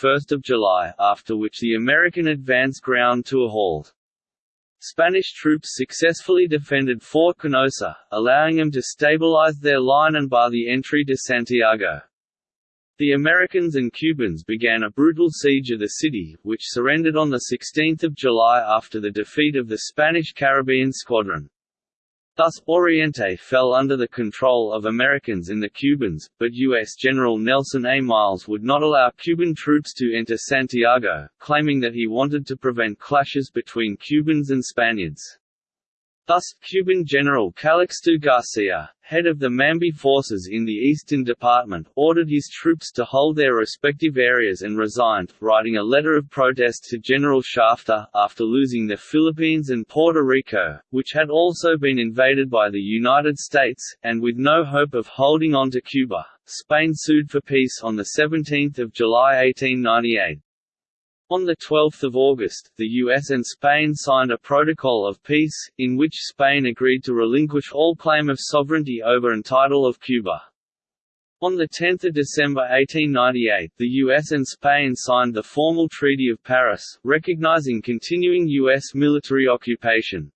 July, after which the American advance ground to a halt. Spanish troops successfully defended Fort Canosa, allowing them to stabilize their line and bar the entry to Santiago. The Americans and Cubans began a brutal siege of the city, which surrendered on 16 July after the defeat of the Spanish Caribbean Squadron. Thus, Oriente fell under the control of Americans and the Cubans, but U.S. General Nelson A. Miles would not allow Cuban troops to enter Santiago, claiming that he wanted to prevent clashes between Cubans and Spaniards. Thus, Cuban General Calixto Garcia, head of the Mambi forces in the Eastern Department, ordered his troops to hold their respective areas and resigned, writing a letter of protest to General Shafter, after losing the Philippines and Puerto Rico, which had also been invaded by the United States, and with no hope of holding on to Cuba. Spain sued for peace on 17 July 1898. On 12 August, the US and Spain signed a Protocol of Peace, in which Spain agreed to relinquish all claim of sovereignty over and title of Cuba. On 10 December 1898, the US and Spain signed the formal Treaty of Paris, recognizing continuing US military occupation.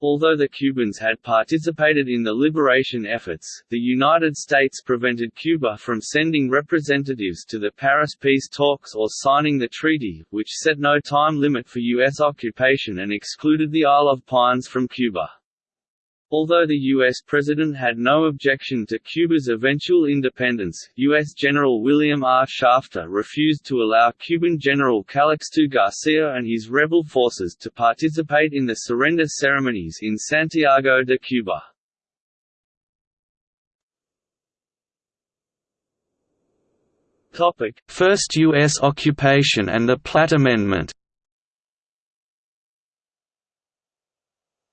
Although the Cubans had participated in the liberation efforts, the United States prevented Cuba from sending representatives to the Paris peace talks or signing the treaty, which set no time limit for U.S. occupation and excluded the Isle of Pines from Cuba. Although the U.S. president had no objection to Cuba's eventual independence, U.S. General William R. Shafter refused to allow Cuban General Calixto Garcia and his rebel forces to participate in the surrender ceremonies in Santiago de Cuba. First U.S. occupation and the Platt Amendment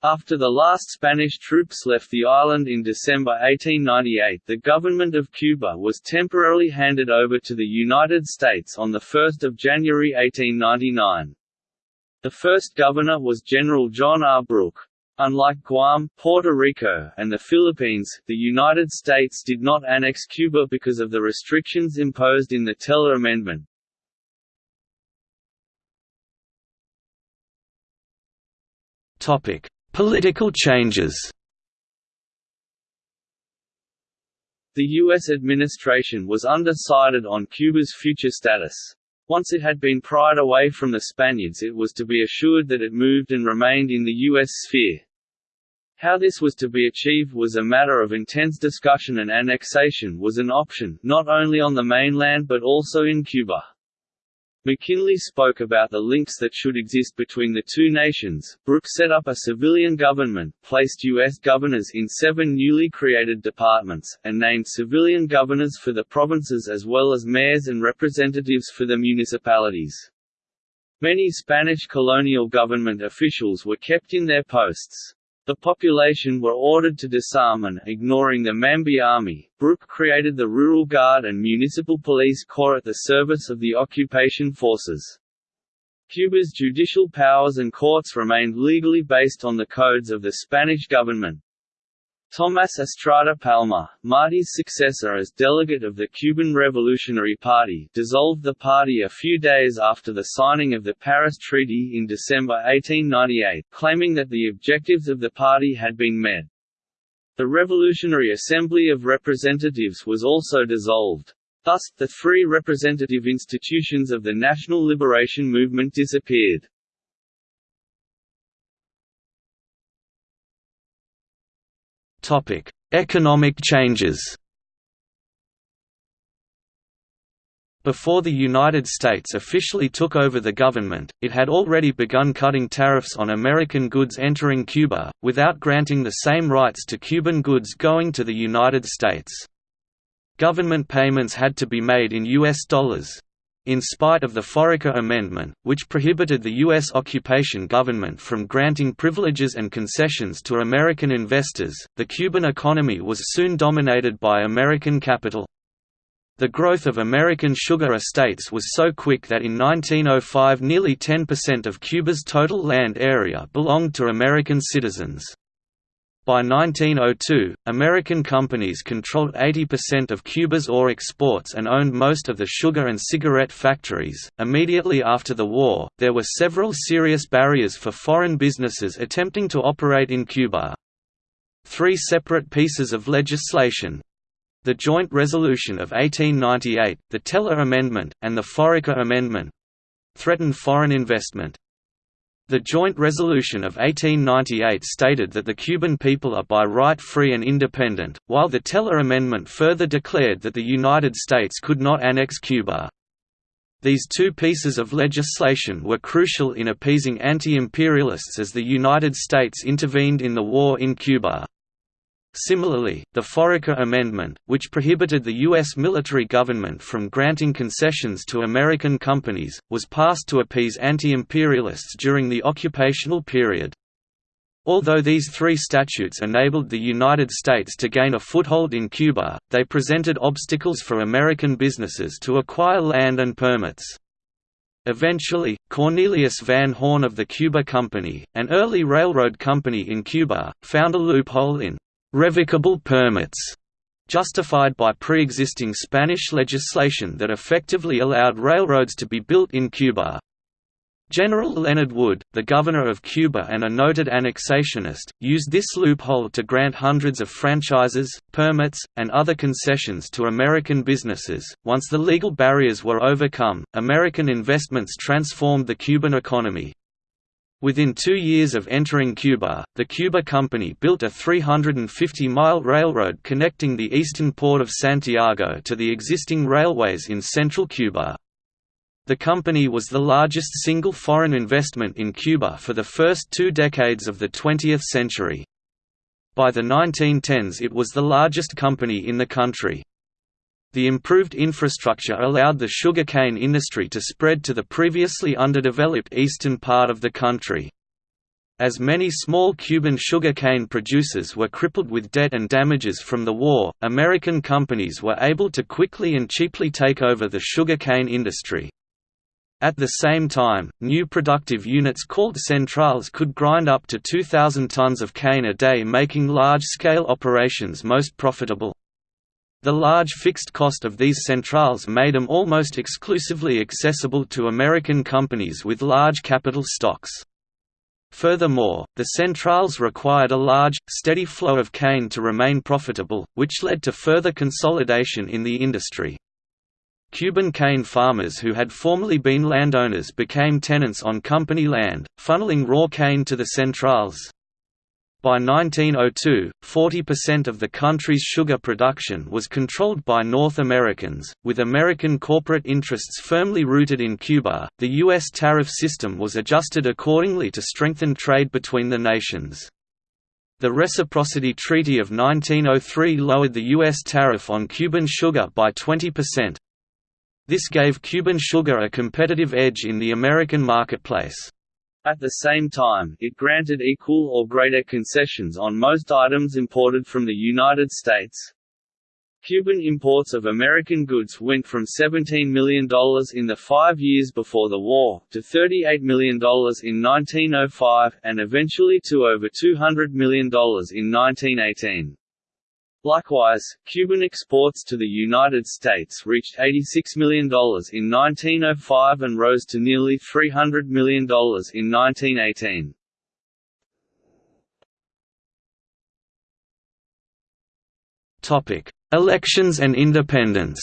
After the last Spanish troops left the island in December 1898 the government of Cuba was temporarily handed over to the United States on 1 January 1899. The first governor was General John R. Brooke. Unlike Guam, Puerto Rico, and the Philippines, the United States did not annex Cuba because of the restrictions imposed in the Teller Amendment. Topic: Political changes The U.S. administration was undecided on Cuba's future status. Once it had been pried away from the Spaniards it was to be assured that it moved and remained in the U.S. sphere. How this was to be achieved was a matter of intense discussion and annexation was an option, not only on the mainland but also in Cuba. McKinley spoke about the links that should exist between the two nations. Brooke set up a civilian government, placed U.S. governors in seven newly created departments, and named civilian governors for the provinces as well as mayors and representatives for the municipalities. Many Spanish colonial government officials were kept in their posts. The population were ordered to disarm and, ignoring the Mambi army, Brooke created the Rural Guard and Municipal Police Corps at the service of the occupation forces. Cuba's judicial powers and courts remained legally based on the codes of the Spanish government. Tomás Estrada Palma, Martí's successor as delegate of the Cuban Revolutionary Party dissolved the party a few days after the signing of the Paris Treaty in December 1898, claiming that the objectives of the party had been met. The Revolutionary Assembly of Representatives was also dissolved. Thus, the three representative institutions of the National Liberation Movement disappeared. Economic changes Before the United States officially took over the government, it had already begun cutting tariffs on American goods entering Cuba, without granting the same rights to Cuban goods going to the United States. Government payments had to be made in U.S. dollars. In spite of the Foraker Amendment, which prohibited the U.S. occupation government from granting privileges and concessions to American investors, the Cuban economy was soon dominated by American capital. The growth of American sugar estates was so quick that in 1905 nearly 10% of Cuba's total land area belonged to American citizens. By 1902, American companies controlled 80% of Cuba's ore exports and owned most of the sugar and cigarette factories. Immediately after the war, there were several serious barriers for foreign businesses attempting to operate in Cuba. Three separate pieces of legislation, the Joint Resolution of 1898, the Teller Amendment, and the Foraker Amendment—threatened foreign investment. The Joint Resolution of 1898 stated that the Cuban people are by right free and independent, while the Teller Amendment further declared that the United States could not annex Cuba. These two pieces of legislation were crucial in appeasing anti-imperialists as the United States intervened in the war in Cuba. Similarly, the Foraker Amendment, which prohibited the U.S. military government from granting concessions to American companies, was passed to appease anti-imperialists during the occupational period. Although these three statutes enabled the United States to gain a foothold in Cuba, they presented obstacles for American businesses to acquire land and permits. Eventually, Cornelius Van Horne of the Cuba Company, an early railroad company in Cuba, found a loophole in revocable permits, justified by pre-existing Spanish legislation that effectively allowed railroads to be built in Cuba. General Leonard Wood, the governor of Cuba and a noted annexationist, used this loophole to grant hundreds of franchises, permits, and other concessions to American businesses. Once the legal barriers were overcome, American investments transformed the Cuban economy, Within two years of entering Cuba, the Cuba Company built a 350-mile railroad connecting the eastern port of Santiago to the existing railways in central Cuba. The company was the largest single foreign investment in Cuba for the first two decades of the 20th century. By the 1910s it was the largest company in the country. The improved infrastructure allowed the sugarcane industry to spread to the previously underdeveloped eastern part of the country. As many small Cuban sugarcane producers were crippled with debt and damages from the war, American companies were able to quickly and cheaply take over the sugarcane industry. At the same time, new productive units called centrales could grind up to 2,000 tons of cane a day making large-scale operations most profitable. The large fixed cost of these centrales made them almost exclusively accessible to American companies with large capital stocks. Furthermore, the centrales required a large, steady flow of cane to remain profitable, which led to further consolidation in the industry. Cuban cane farmers who had formerly been landowners became tenants on company land, funneling raw cane to the centrales. By 1902, 40% of the country's sugar production was controlled by North Americans, with American corporate interests firmly rooted in Cuba. The U.S. tariff system was adjusted accordingly to strengthen trade between the nations. The Reciprocity Treaty of 1903 lowered the U.S. tariff on Cuban sugar by 20%. This gave Cuban sugar a competitive edge in the American marketplace. At the same time, it granted equal or greater concessions on most items imported from the United States. Cuban imports of American goods went from $17 million in the five years before the war, to $38 million in 1905, and eventually to over $200 million in 1918. Likewise, Cuban exports to the United States reached $86 million in 1905 and rose to nearly $300 million in 1918. Topic: Elections and independence.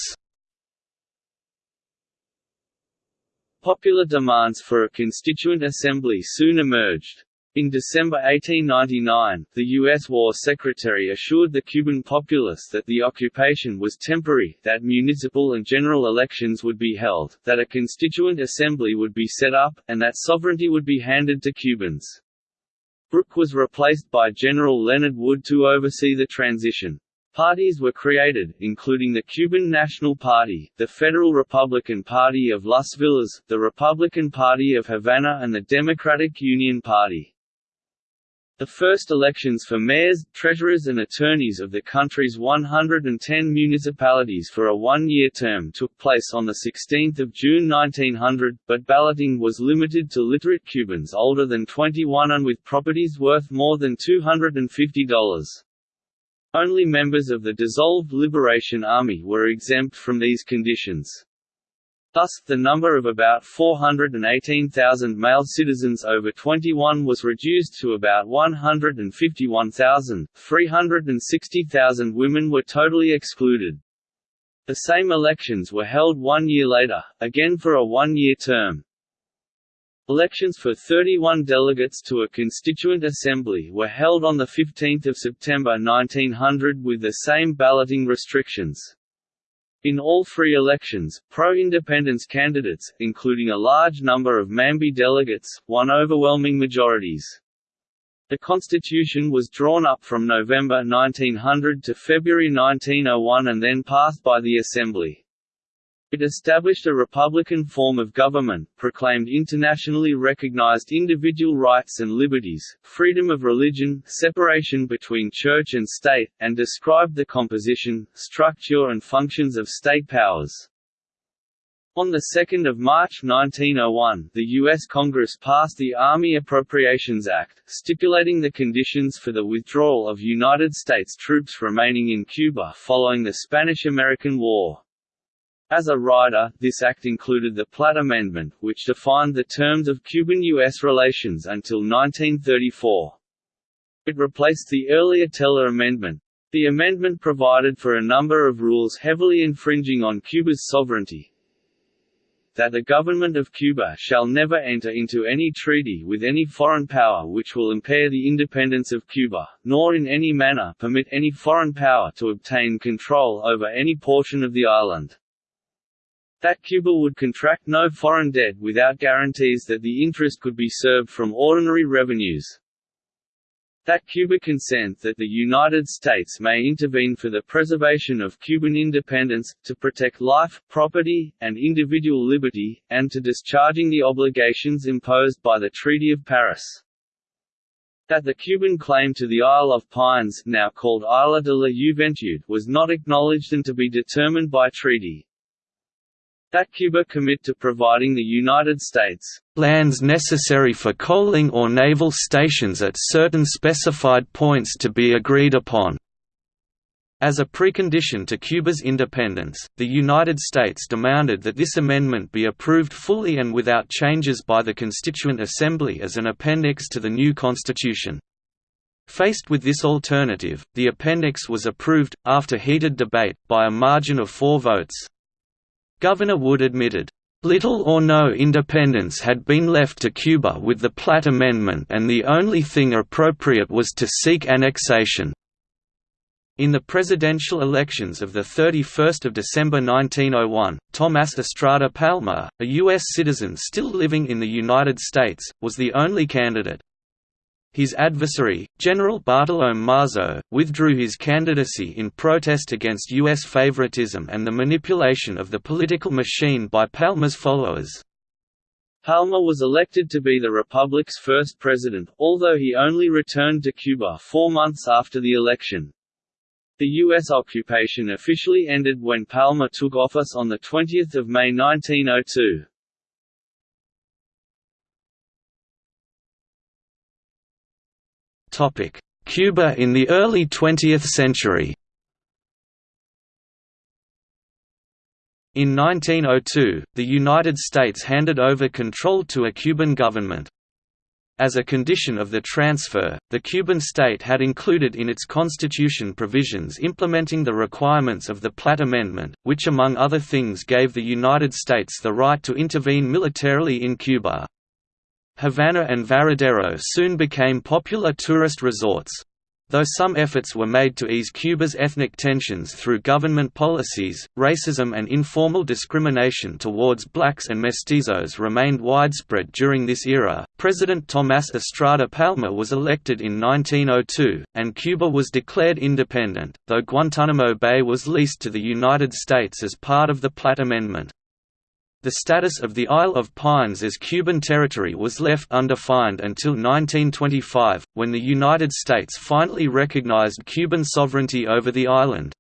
Popular demands for a constituent assembly soon emerged. In December 1899, the U.S. War Secretary assured the Cuban populace that the occupation was temporary, that municipal and general elections would be held, that a constituent assembly would be set up, and that sovereignty would be handed to Cubans. Brooke was replaced by General Leonard Wood to oversee the transition. Parties were created, including the Cuban National Party, the Federal Republican Party of Las Villas, the Republican Party of Havana and the Democratic Union Party. The first elections for mayors, treasurers and attorneys of the country's 110 municipalities for a one-year term took place on 16 June 1900, but balloting was limited to literate Cubans older than 21 and with properties worth more than $250. Only members of the dissolved Liberation Army were exempt from these conditions. Thus, the number of about 418,000 male citizens over 21 was reduced to about 151,000, 360,000 women were totally excluded. The same elections were held one year later, again for a one-year term. Elections for 31 delegates to a constituent assembly were held on 15 September 1900 with the same balloting restrictions. In all three elections, pro-independence candidates, including a large number of Mambi delegates, won overwhelming majorities. The constitution was drawn up from November 1900 to February 1901 and then passed by the Assembly. It established a republican form of government, proclaimed internationally recognized individual rights and liberties, freedom of religion, separation between church and state, and described the composition, structure and functions of state powers. On 2 March 1901, the U.S. Congress passed the Army Appropriations Act, stipulating the conditions for the withdrawal of United States troops remaining in Cuba following the Spanish–American War. As a rider, this act included the Platt Amendment, which defined the terms of Cuban-U.S. relations until 1934. It replaced the earlier Teller Amendment. The amendment provided for a number of rules heavily infringing on Cuba's sovereignty, that the government of Cuba shall never enter into any treaty with any foreign power which will impair the independence of Cuba, nor in any manner permit any foreign power to obtain control over any portion of the island. That Cuba would contract no foreign debt without guarantees that the interest could be served from ordinary revenues. That Cuba consent that the United States may intervene for the preservation of Cuban independence, to protect life, property, and individual liberty, and to discharging the obligations imposed by the Treaty of Paris that the Cuban claim to the Isle of Pines now called Isla de la Juventud was not acknowledged and to be determined by treaty. That Cuba commit to providing the United States lands necessary for coaling or naval stations at certain specified points to be agreed upon. As a precondition to Cuba's independence, the United States demanded that this amendment be approved fully and without changes by the Constituent Assembly as an appendix to the new constitution. Faced with this alternative, the appendix was approved, after heated debate, by a margin of four votes. Governor Wood admitted, "...little or no independence had been left to Cuba with the Platt Amendment and the only thing appropriate was to seek annexation." In the presidential elections of 31 December 1901, Tomás Estrada Palma, a U.S. citizen still living in the United States, was the only candidate. His adversary, General Bartolome Masó, withdrew his candidacy in protest against U.S. favoritism and the manipulation of the political machine by Palma's followers. Palma was elected to be the Republic's first president, although he only returned to Cuba four months after the election. The U.S. occupation officially ended when Palma took office on 20 May 1902. Cuba in the early 20th century In 1902, the United States handed over control to a Cuban government. As a condition of the transfer, the Cuban state had included in its constitution provisions implementing the requirements of the Platt Amendment, which among other things gave the United States the right to intervene militarily in Cuba. Havana and Varadero soon became popular tourist resorts. Though some efforts were made to ease Cuba's ethnic tensions through government policies, racism and informal discrimination towards blacks and mestizos remained widespread during this era. President Tomás Estrada Palma was elected in 1902, and Cuba was declared independent, though Guantanamo Bay was leased to the United States as part of the Platt Amendment. The status of the Isle of Pines as Cuban territory was left undefined until 1925, when the United States finally recognized Cuban sovereignty over the island.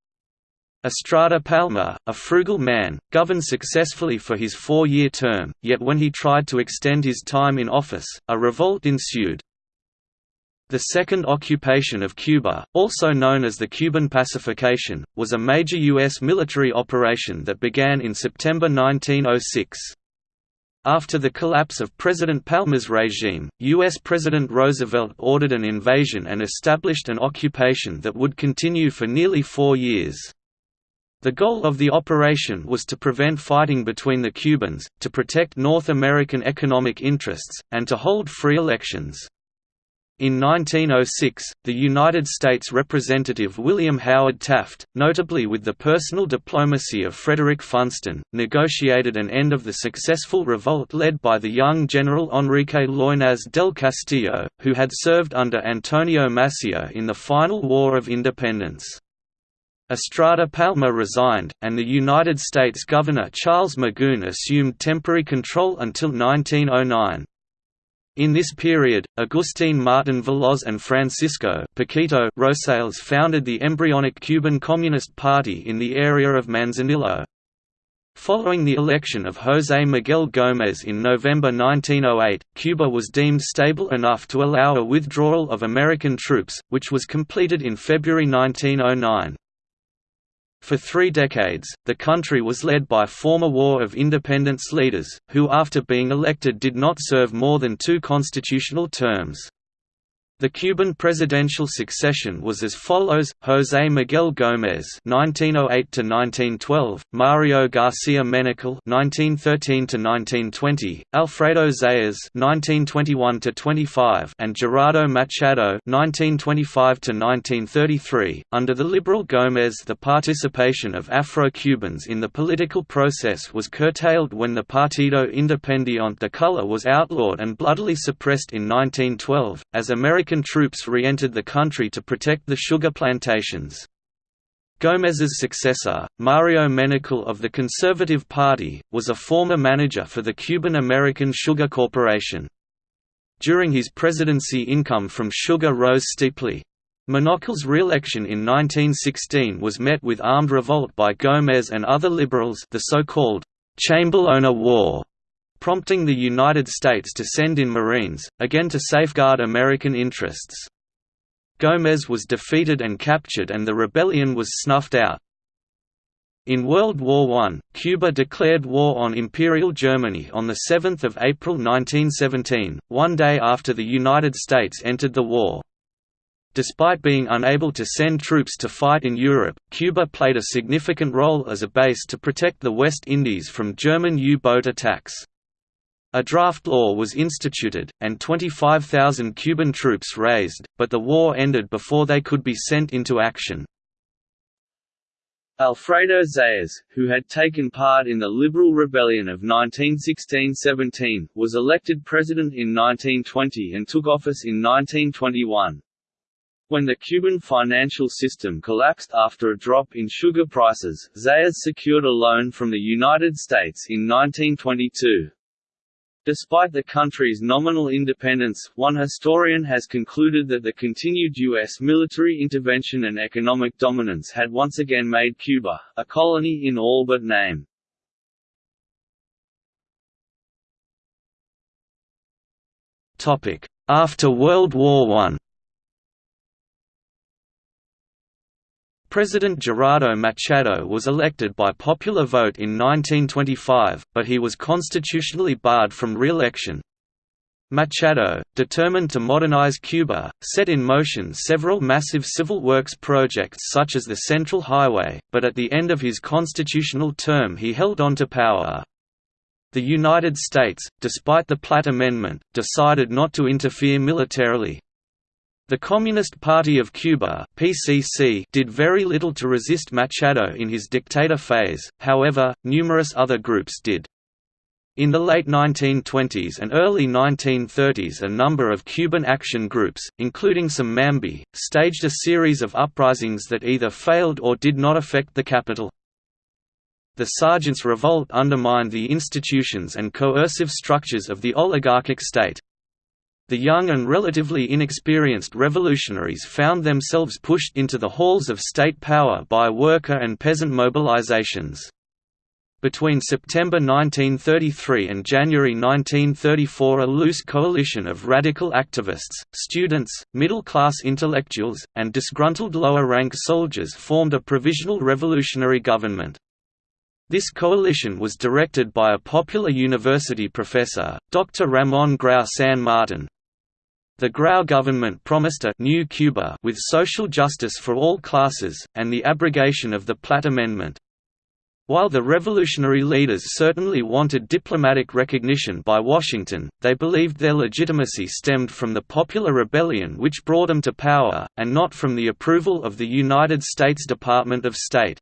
Estrada Palma, a frugal man, governed successfully for his four-year term, yet when he tried to extend his time in office, a revolt ensued. The Second Occupation of Cuba, also known as the Cuban Pacification, was a major U.S. military operation that began in September 1906. After the collapse of President Palma's regime, U.S. President Roosevelt ordered an invasion and established an occupation that would continue for nearly four years. The goal of the operation was to prevent fighting between the Cubans, to protect North American economic interests, and to hold free elections. In 1906, the United States Representative William Howard Taft, notably with the personal diplomacy of Frederick Funston, negotiated an end of the successful revolt led by the young General Enrique Loynaz del Castillo, who had served under Antonio Maceo in the final War of Independence. Estrada Palma resigned, and the United States Governor Charles Magoon assumed temporary control until 1909. In this period, Agustín Martín Veloz and Francisco Paquito Rosales founded the embryonic Cuban Communist Party in the area of Manzanillo. Following the election of José Miguel Gómez in November 1908, Cuba was deemed stable enough to allow a withdrawal of American troops, which was completed in February 1909. For three decades, the country was led by former War of Independence leaders, who after being elected did not serve more than two constitutional terms. The Cuban presidential succession was as follows: José Miguel Gómez (1908–1912), Mario García Menocal (1913–1920), Alfredo Zayas (1921–25), and Gerardo Machado (1925–1933). Under the liberal Gómez, the participation of Afro-Cubans in the political process was curtailed when the Partido Independiente de Color was outlawed and bloodily suppressed in 1912, as American American troops re-entered the country to protect the sugar plantations. Gómez's successor, Mario Menocal of the Conservative Party, was a former manager for the Cuban-American Sugar Corporation. During his presidency income from sugar rose steeply. Menocal's re-election in 1916 was met with armed revolt by Gómez and other liberals the so-called Chambelona War, prompting the United States to send in Marines, again to safeguard American interests. Gómez was defeated and captured and the rebellion was snuffed out. In World War I, Cuba declared war on Imperial Germany on 7 April 1917, one day after the United States entered the war. Despite being unable to send troops to fight in Europe, Cuba played a significant role as a base to protect the West Indies from German U-boat attacks. A draft law was instituted, and 25,000 Cuban troops raised, but the war ended before they could be sent into action. Alfredo Zayas, who had taken part in the Liberal Rebellion of 1916–17, was elected president in 1920 and took office in 1921. When the Cuban financial system collapsed after a drop in sugar prices, Zayas secured a loan from the United States in 1922. Despite the country's nominal independence, one historian has concluded that the continued U.S. military intervention and economic dominance had once again made Cuba, a colony in all but name. After World War I President Gerardo Machado was elected by popular vote in 1925, but he was constitutionally barred from re-election. Machado, determined to modernize Cuba, set in motion several massive civil works projects such as the Central Highway, but at the end of his constitutional term he held on to power. The United States, despite the Platt Amendment, decided not to interfere militarily. The Communist Party of Cuba (PCC) did very little to resist Machado in his dictator phase. However, numerous other groups did. In the late 1920s and early 1930s a number of Cuban action groups, including some Mambi, staged a series of uprisings that either failed or did not affect the capital. The Sergeants' Revolt undermined the institutions and coercive structures of the oligarchic state. The young and relatively inexperienced revolutionaries found themselves pushed into the halls of state power by worker and peasant mobilizations. Between September 1933 and January 1934 a loose coalition of radical activists, students, middle-class intellectuals, and disgruntled lower-rank soldiers formed a provisional revolutionary government. This coalition was directed by a popular university professor, Dr. Ramon Grau San Martin. The Grau government promised a «new Cuba» with social justice for all classes, and the abrogation of the Platt Amendment. While the revolutionary leaders certainly wanted diplomatic recognition by Washington, they believed their legitimacy stemmed from the popular rebellion which brought them to power, and not from the approval of the United States Department of State.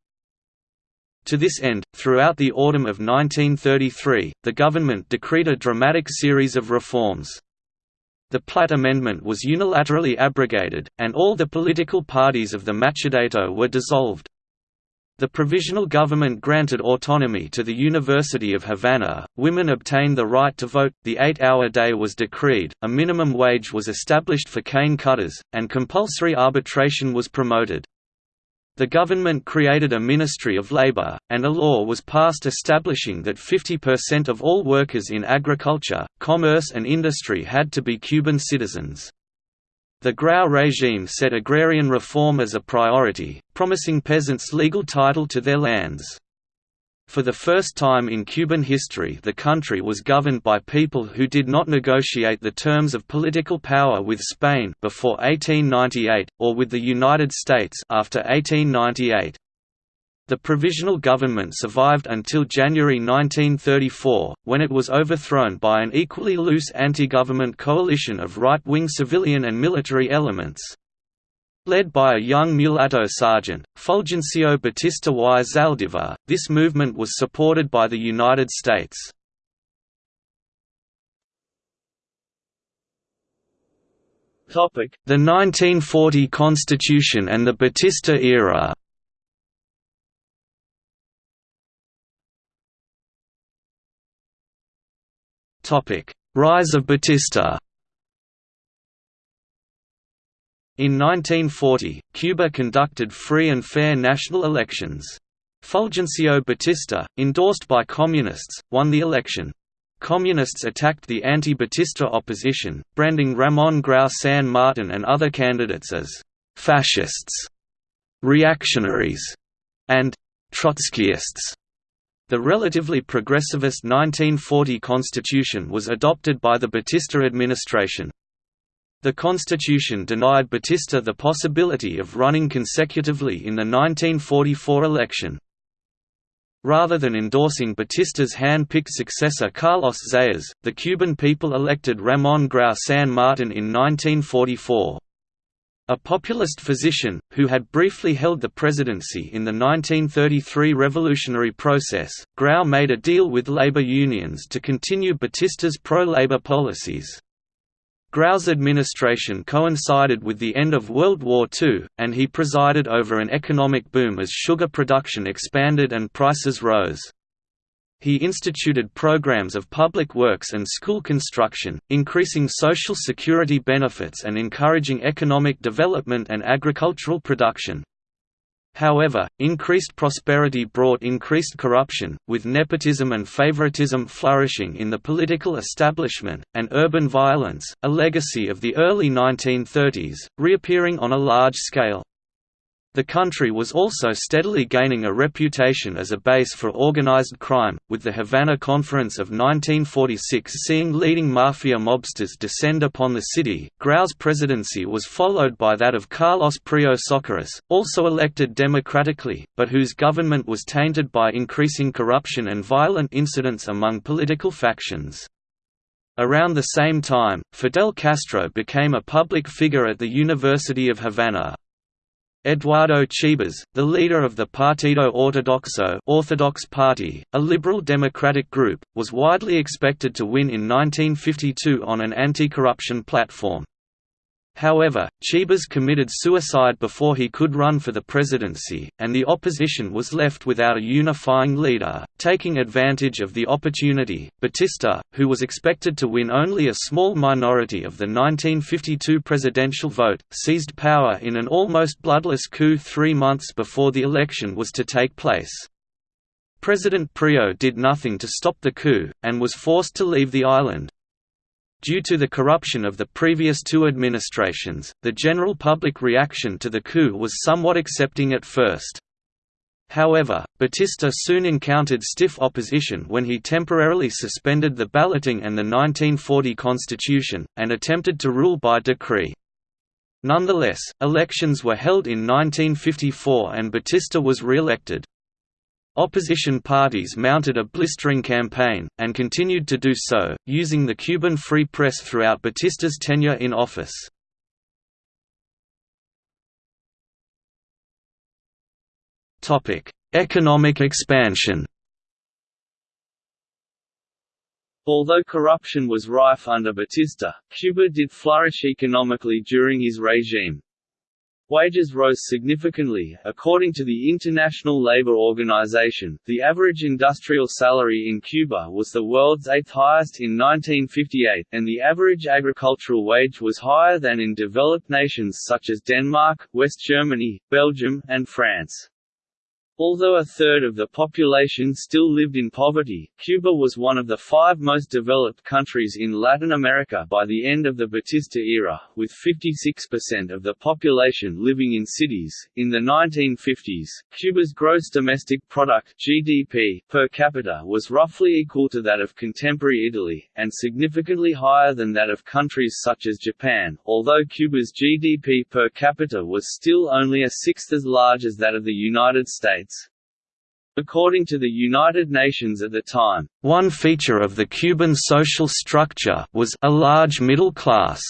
To this end, throughout the autumn of 1933, the government decreed a dramatic series of reforms. The Platt Amendment was unilaterally abrogated, and all the political parties of the Machadato were dissolved. The provisional government granted autonomy to the University of Havana, women obtained the right to vote, the eight-hour day was decreed, a minimum wage was established for cane cutters, and compulsory arbitration was promoted. The government created a Ministry of Labor, and a law was passed establishing that 50% of all workers in agriculture, commerce and industry had to be Cuban citizens. The Grau regime set agrarian reform as a priority, promising peasants legal title to their lands. For the first time in Cuban history the country was governed by people who did not negotiate the terms of political power with Spain before 1898, or with the United States after 1898. The provisional government survived until January 1934, when it was overthrown by an equally loose anti-government coalition of right-wing civilian and military elements. Led by a young mulatto sergeant, Fulgencio Batista y. Zaldivar, this movement was supported by the United States. The 1940 Constitution and the Batista era. Rise of Batista In 1940, Cuba conducted free and fair national elections. Fulgencio Batista, endorsed by Communists, won the election. Communists attacked the anti-Batista opposition, branding Ramon Grau San Martin and other candidates as «fascists», «reactionaries» and «Trotskyists». The relatively progressivist 1940 constitution was adopted by the Batista administration. The constitution denied Batista the possibility of running consecutively in the 1944 election. Rather than endorsing Batista's hand-picked successor Carlos Zayas, the Cuban people elected Ramón Grau San Martin in 1944. A populist physician, who had briefly held the presidency in the 1933 revolutionary process, Grau made a deal with labor unions to continue Batista's pro-labor policies. Grau's administration coincided with the end of World War II, and he presided over an economic boom as sugar production expanded and prices rose. He instituted programs of public works and school construction, increasing social security benefits and encouraging economic development and agricultural production. However, increased prosperity brought increased corruption, with nepotism and favoritism flourishing in the political establishment, and urban violence, a legacy of the early 1930s, reappearing on a large scale. The country was also steadily gaining a reputation as a base for organized crime, with the Havana Conference of 1946 seeing leading mafia mobsters descend upon the city. Grau's presidency was followed by that of Carlos Prió Socarrás, also elected democratically, but whose government was tainted by increasing corruption and violent incidents among political factions. Around the same time, Fidel Castro became a public figure at the University of Havana. Eduardo Chibas, the leader of the Partido Ortodoxo Orthodox Party, a liberal democratic group, was widely expected to win in 1952 on an anti-corruption platform. However, Chibas committed suicide before he could run for the presidency, and the opposition was left without a unifying leader. Taking advantage of the opportunity, Batista, who was expected to win only a small minority of the 1952 presidential vote, seized power in an almost bloodless coup three months before the election was to take place. President Prió did nothing to stop the coup, and was forced to leave the island. Due to the corruption of the previous two administrations, the general public reaction to the coup was somewhat accepting at first. However, Batista soon encountered stiff opposition when he temporarily suspended the balloting and the 1940 constitution, and attempted to rule by decree. Nonetheless, elections were held in 1954 and Batista was re-elected. Opposition parties mounted a blistering campaign, and continued to do so, using the Cuban Free Press throughout Batista's tenure in office. Economic expansion Although corruption was rife under Batista, Cuba did flourish economically during his regime. Wages rose significantly. According to the International Labour Organization, the average industrial salary in Cuba was the world's eighth highest in 1958, and the average agricultural wage was higher than in developed nations such as Denmark, West Germany, Belgium, and France. Although a third of the population still lived in poverty, Cuba was one of the five most developed countries in Latin America by the end of the Batista era, with 56% of the population living in cities. In the 1950s, Cuba's gross domestic product (GDP) per capita was roughly equal to that of contemporary Italy, and significantly higher than that of countries such as Japan. Although Cuba's GDP per capita was still only a sixth as large as that of the United States, According to the United Nations at the time, one feature of the Cuban social structure was a large middle class.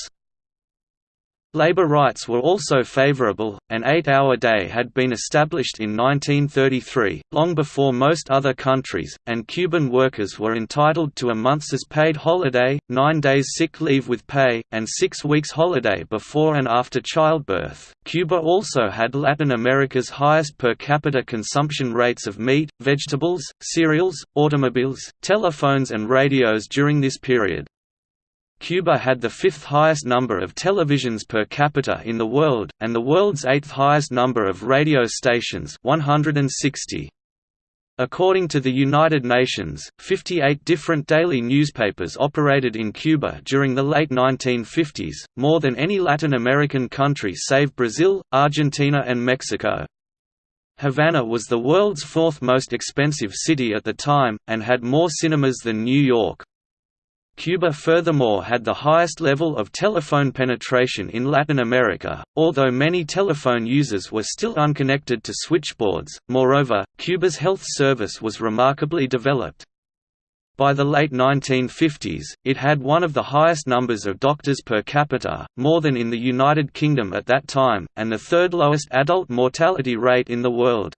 Labor rights were also favorable, an eight-hour day had been established in 1933, long before most other countries, and Cuban workers were entitled to a month's paid holiday, nine days sick leave with pay, and six weeks holiday before and after childbirth. Cuba also had Latin America's highest per capita consumption rates of meat, vegetables, cereals, automobiles, telephones and radios during this period. Cuba had the fifth highest number of televisions per capita in the world, and the world's eighth highest number of radio stations 160. According to the United Nations, 58 different daily newspapers operated in Cuba during the late 1950s, more than any Latin American country save Brazil, Argentina and Mexico. Havana was the world's fourth most expensive city at the time, and had more cinemas than New York. Cuba furthermore had the highest level of telephone penetration in Latin America, although many telephone users were still unconnected to switchboards. Moreover, Cuba's health service was remarkably developed. By the late 1950s, it had one of the highest numbers of doctors per capita, more than in the United Kingdom at that time, and the third lowest adult mortality rate in the world.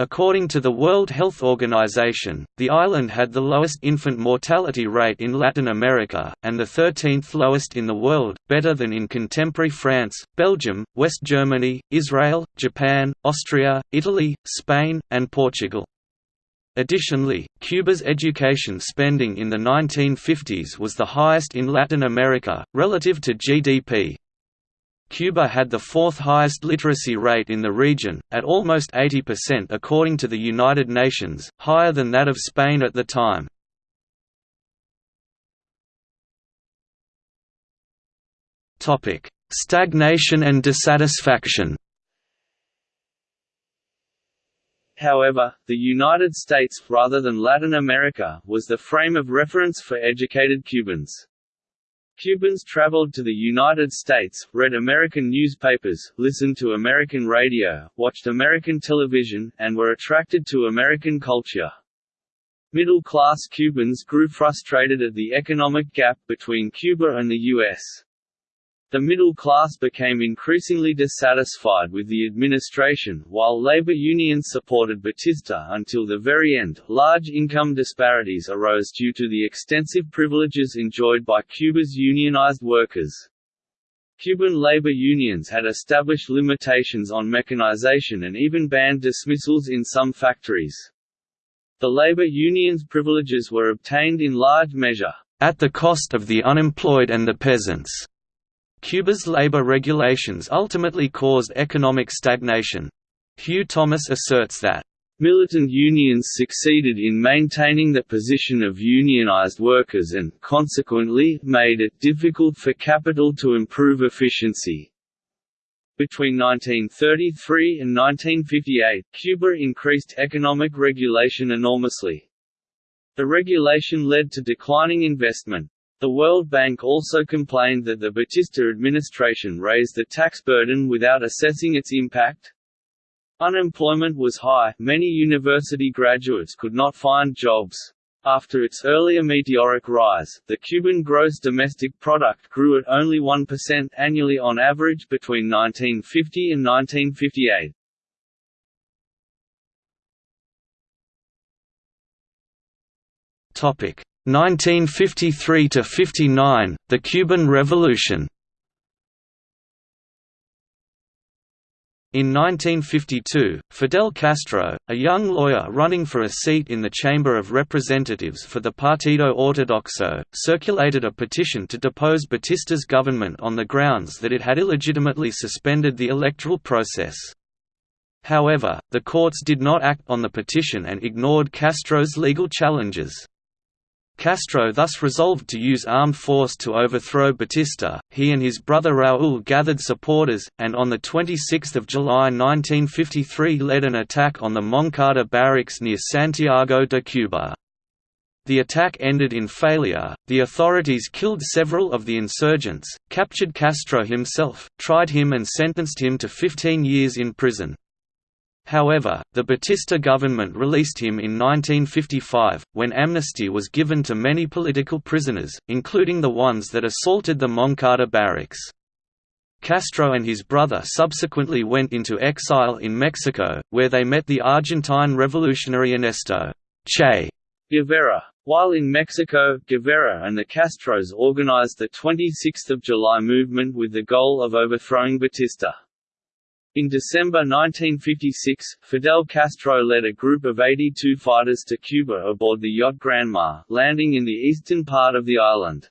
According to the World Health Organization, the island had the lowest infant mortality rate in Latin America, and the 13th lowest in the world, better than in contemporary France, Belgium, West Germany, Israel, Japan, Austria, Italy, Spain, and Portugal. Additionally, Cuba's education spending in the 1950s was the highest in Latin America, relative to GDP, Cuba had the fourth highest literacy rate in the region, at almost 80% according to the United Nations, higher than that of Spain at the time. Stagnation and dissatisfaction However, the United States, rather than Latin America, was the frame of reference for educated Cubans. Cubans traveled to the United States, read American newspapers, listened to American radio, watched American television, and were attracted to American culture. Middle-class Cubans grew frustrated at the economic gap between Cuba and the U.S. The middle class became increasingly dissatisfied with the administration, while labor unions supported Batista until the very end. Large income disparities arose due to the extensive privileges enjoyed by Cuba's unionized workers. Cuban labor unions had established limitations on mechanization and even banned dismissals in some factories. The labor unions' privileges were obtained in large measure, at the cost of the unemployed and the peasants. Cuba's labor regulations ultimately caused economic stagnation. Hugh Thomas asserts that Militant unions succeeded in maintaining the position of unionized workers and, consequently, made it difficult for capital to improve efficiency. Between 1933 and 1958, Cuba increased economic regulation enormously. The regulation led to declining investment. The World Bank also complained that the Batista administration raised the tax burden without assessing its impact. Unemployment was high, many university graduates could not find jobs. After its earlier meteoric rise, the Cuban gross domestic product grew at only 1% annually on average between 1950 and 1958. Topic 1953 to 59, the Cuban Revolution. In 1952, Fidel Castro, a young lawyer running for a seat in the Chamber of Representatives for the Partido Ortodoxo, circulated a petition to depose Batista's government on the grounds that it had illegitimately suspended the electoral process. However, the courts did not act on the petition and ignored Castro's legal challenges. Castro thus resolved to use armed force to overthrow Batista. He and his brother Raúl gathered supporters, and on 26 July 1953 led an attack on the Moncada barracks near Santiago de Cuba. The attack ended in failure, the authorities killed several of the insurgents, captured Castro himself, tried him and sentenced him to 15 years in prison. However, the Batista government released him in 1955, when amnesty was given to many political prisoners, including the ones that assaulted the Moncada barracks. Castro and his brother subsequently went into exile in Mexico, where they met the Argentine revolutionary Ernesto Che Guevara. While in Mexico, Guevara and the Castros organized the 26 July movement with the goal of overthrowing Batista. In December 1956, Fidel Castro led a group of 82 fighters to Cuba aboard the yacht Granma, landing in the eastern part of the island.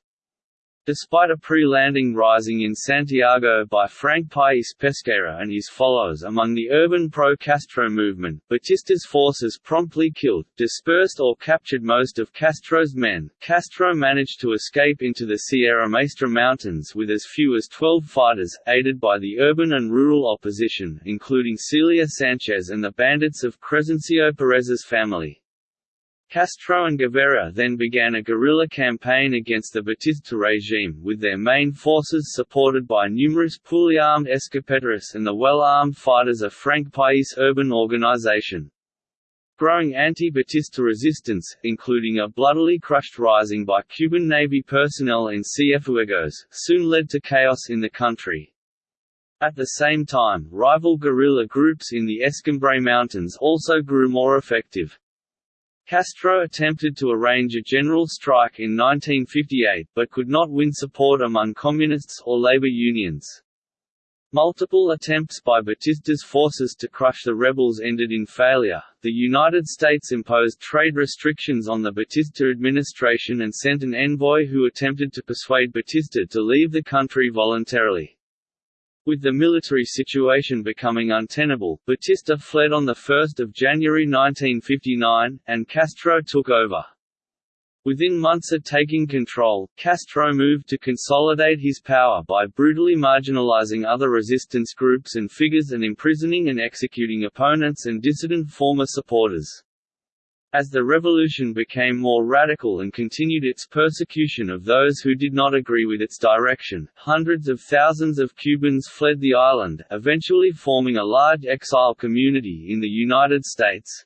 Despite a pre-landing rising in Santiago by Frank País Pesqueira and his followers among the urban pro-Castro movement, Batista's forces promptly killed, dispersed or captured most of Castro's men. Castro managed to escape into the Sierra Maestra Mountains with as few as 12 fighters, aided by the urban and rural opposition, including Celia Sanchez and the bandits of Crescencio Perez's family. Castro and Guevara then began a guerrilla campaign against the Batista regime, with their main forces supported by numerous poorly armed escopeteros and the well-armed fighters of Frank País urban organization. Growing anti-Batista resistance, including a bloodily crushed rising by Cuban Navy personnel in Cienfuegos, soon led to chaos in the country. At the same time, rival guerrilla groups in the Escambray Mountains also grew more effective. Castro attempted to arrange a general strike in 1958, but could not win support among communists or labor unions. Multiple attempts by Batista's forces to crush the rebels ended in failure. The United States imposed trade restrictions on the Batista administration and sent an envoy who attempted to persuade Batista to leave the country voluntarily. With the military situation becoming untenable, Batista fled on 1 January 1959, and Castro took over. Within months of taking control, Castro moved to consolidate his power by brutally marginalizing other resistance groups and figures and imprisoning and executing opponents and dissident former supporters. As the revolution became more radical and continued its persecution of those who did not agree with its direction, hundreds of thousands of Cubans fled the island, eventually forming a large exile community in the United States.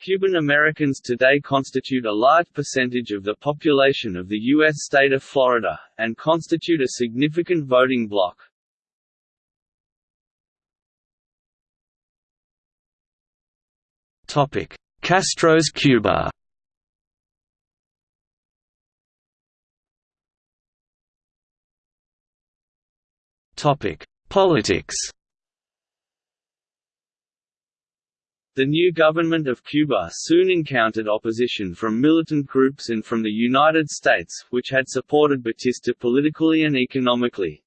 Cuban Americans today constitute a large percentage of the population of the U.S. state of Florida, and constitute a significant voting bloc. Castro's Cuba Politics The new government of Cuba soon encountered opposition from militant groups and from the United States, which had supported Batista politically and economically.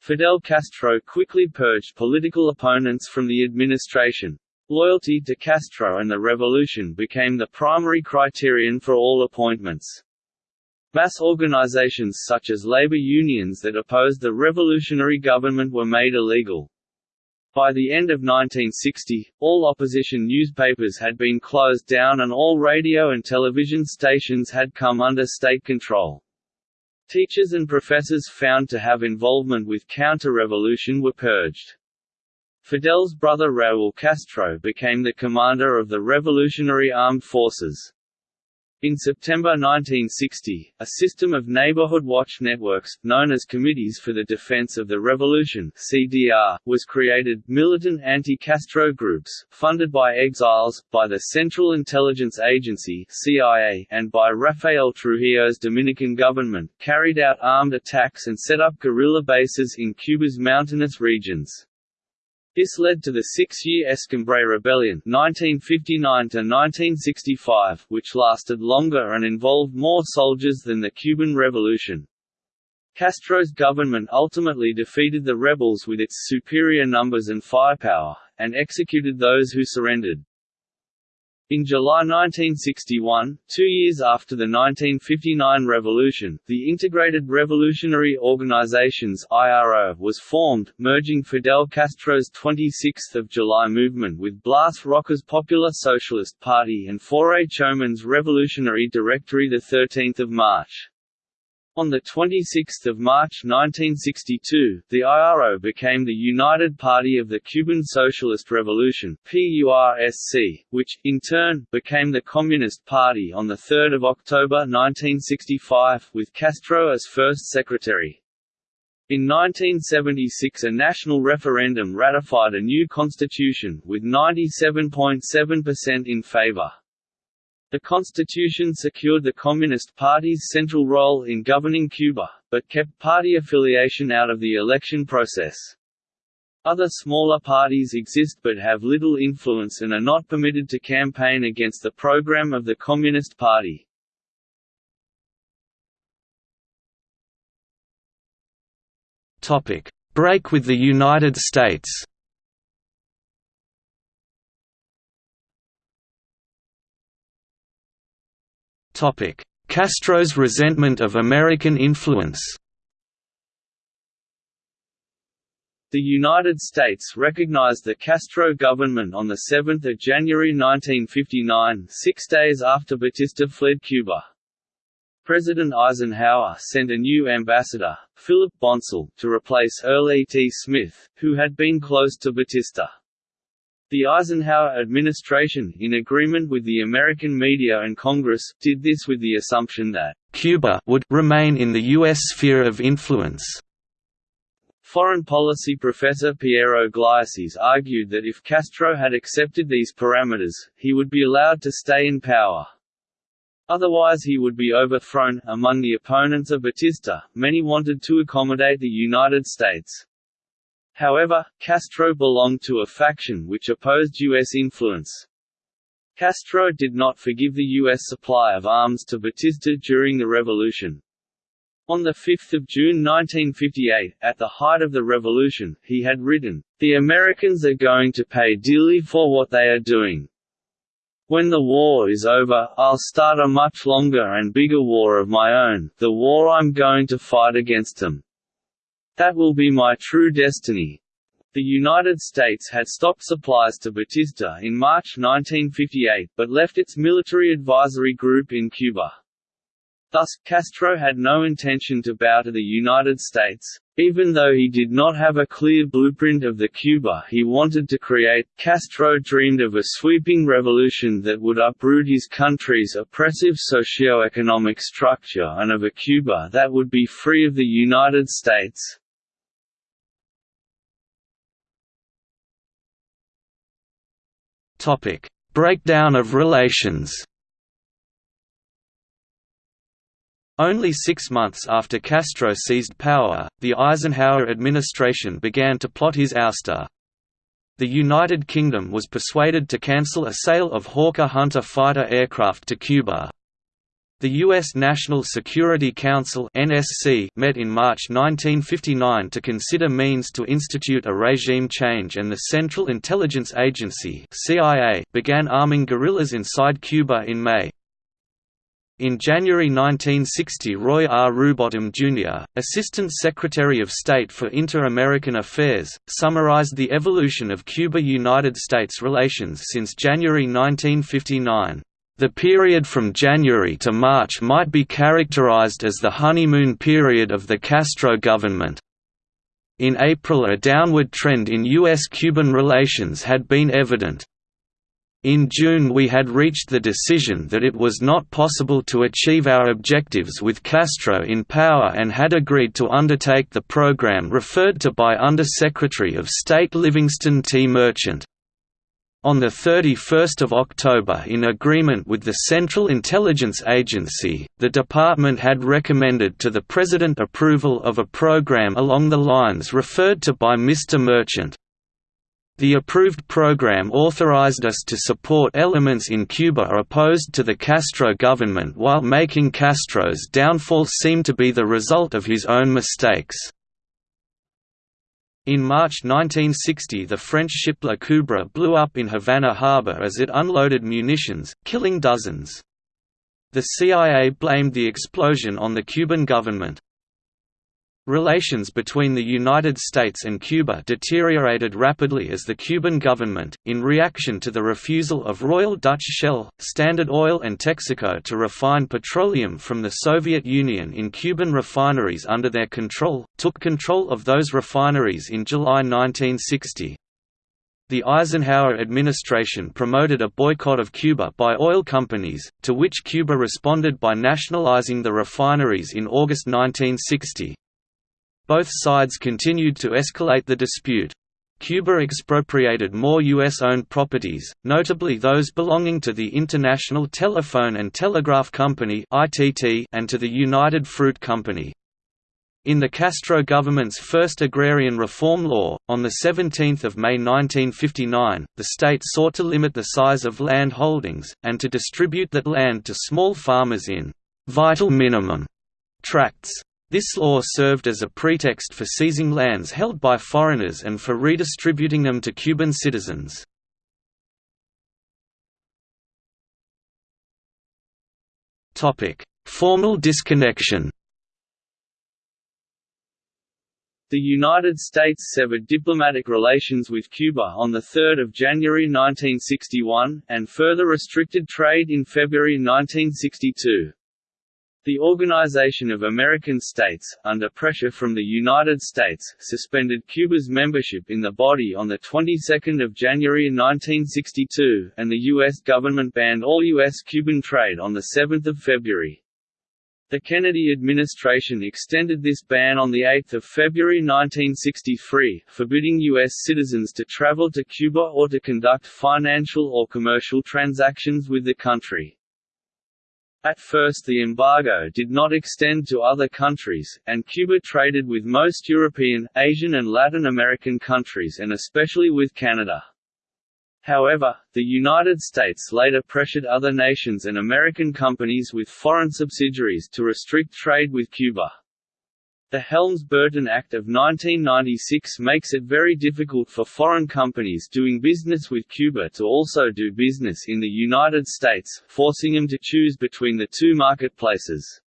Fidel Castro quickly purged political opponents from the administration. Loyalty to Castro and the revolution became the primary criterion for all appointments. Mass organizations such as labor unions that opposed the revolutionary government were made illegal. By the end of 1960, all opposition newspapers had been closed down and all radio and television stations had come under state control. Teachers and professors found to have involvement with counter-revolution were purged. Fidel's brother Raúl Castro became the commander of the Revolutionary Armed Forces. In September 1960, a system of neighborhood watch networks, known as Committees for the Defense of the Revolution (CDR), was created. Militant anti-Castro groups, funded by exiles, by the Central Intelligence Agency (CIA), and by Rafael Trujillo's Dominican government, carried out armed attacks and set up guerrilla bases in Cuba's mountainous regions. This led to the six-year Escambray Rebellion 1959 which lasted longer and involved more soldiers than the Cuban Revolution. Castro's government ultimately defeated the rebels with its superior numbers and firepower, and executed those who surrendered. In July 1961, two years after the 1959 revolution, the Integrated Revolutionary Organizations (IRO) was formed, merging Fidel Castro's 26th of July movement with Blas Roca's Popular Socialist Party and Faure Chomón's Revolutionary Directory the 13th of March. On 26 March 1962, the IRO became the United Party of the Cuban Socialist Revolution PURSC, which, in turn, became the Communist Party on 3 October 1965, with Castro as first secretary. In 1976 a national referendum ratified a new constitution, with 97.7% in favor. The constitution secured the Communist Party's central role in governing Cuba, but kept party affiliation out of the election process. Other smaller parties exist but have little influence and are not permitted to campaign against the program of the Communist Party. Break with the United States Castro's resentment of American influence The United States recognized the Castro government on 7 January 1959 six days after Batista fled Cuba. President Eisenhower sent a new ambassador, Philip Bonsal, to replace Earl E. T. Smith, who had been close to Batista. The Eisenhower administration, in agreement with the American media and Congress, did this with the assumption that Cuba would remain in the U.S. sphere of influence. Foreign policy professor Piero Gleijeses argued that if Castro had accepted these parameters, he would be allowed to stay in power. Otherwise he would be overthrown. Among the opponents of Batista, many wanted to accommodate the United States. However, Castro belonged to a faction which opposed U.S. influence. Castro did not forgive the U.S. supply of arms to Batista during the revolution. On 5 June 1958, at the height of the revolution, he had written, "...the Americans are going to pay dearly for what they are doing." When the war is over, I'll start a much longer and bigger war of my own, the war I'm going to fight against them. That will be my true destiny. The United States had stopped supplies to Batista in March 1958, but left its military advisory group in Cuba. Thus, Castro had no intention to bow to the United States. Even though he did not have a clear blueprint of the Cuba he wanted to create, Castro dreamed of a sweeping revolution that would uproot his country's oppressive socio-economic structure and of a Cuba that would be free of the United States. Breakdown of relations Only six months after Castro seized power, the Eisenhower administration began to plot his ouster. The United Kingdom was persuaded to cancel a sale of Hawker Hunter fighter aircraft to Cuba. The U.S. National Security Council (NSC) met in March 1959 to consider means to institute a regime change, and the Central Intelligence Agency (CIA) began arming guerrillas inside Cuba in May. In January 1960 Roy R. Rubottom, Jr., Assistant Secretary of State for Inter-American Affairs, summarized the evolution of Cuba–United States relations since January 1959. The period from January to March might be characterized as the honeymoon period of the Castro government. In April a downward trend in U.S.-Cuban relations had been evident, in June we had reached the decision that it was not possible to achieve our objectives with Castro in power and had agreed to undertake the program referred to by Under-Secretary of State Livingston T. Merchant. On 31 October in agreement with the Central Intelligence Agency, the department had recommended to the President approval of a program along the lines referred to by Mr. Merchant. The approved program authorized us to support elements in Cuba opposed to the Castro government while making Castro's downfall seem to be the result of his own mistakes. In March 1960 the French ship La Coubre blew up in Havana harbor as it unloaded munitions, killing dozens. The CIA blamed the explosion on the Cuban government. Relations between the United States and Cuba deteriorated rapidly as the Cuban government, in reaction to the refusal of Royal Dutch Shell, Standard Oil and Texaco to refine petroleum from the Soviet Union in Cuban refineries under their control, took control of those refineries in July 1960. The Eisenhower administration promoted a boycott of Cuba by oil companies, to which Cuba responded by nationalizing the refineries in August 1960. Both sides continued to escalate the dispute. Cuba expropriated more U.S.-owned properties, notably those belonging to the International Telephone and Telegraph Company and to the United Fruit Company. In the Castro government's first agrarian reform law, on 17 May 1959, the state sought to limit the size of land holdings, and to distribute that land to small farmers in «vital minimum» tracts. This law served as a pretext for seizing lands held by foreigners and for redistributing them to Cuban citizens. Formal disconnection The United States severed diplomatic relations with Cuba on 3 January 1961, and further restricted trade in February 1962. The Organization of American States, under pressure from the United States, suspended Cuba's membership in the body on the 22nd of January 1962, and the U.S. government banned all U.S.-Cuban trade on the 7th of February. The Kennedy administration extended this ban on 8 February 1963, forbidding U.S. citizens to travel to Cuba or to conduct financial or commercial transactions with the country. At first the embargo did not extend to other countries, and Cuba traded with most European, Asian and Latin American countries and especially with Canada. However, the United States later pressured other nations and American companies with foreign subsidiaries to restrict trade with Cuba. The Helms-Burton Act of 1996 makes it very difficult for foreign companies doing business with Cuba to also do business in the United States, forcing them to choose between the two marketplaces.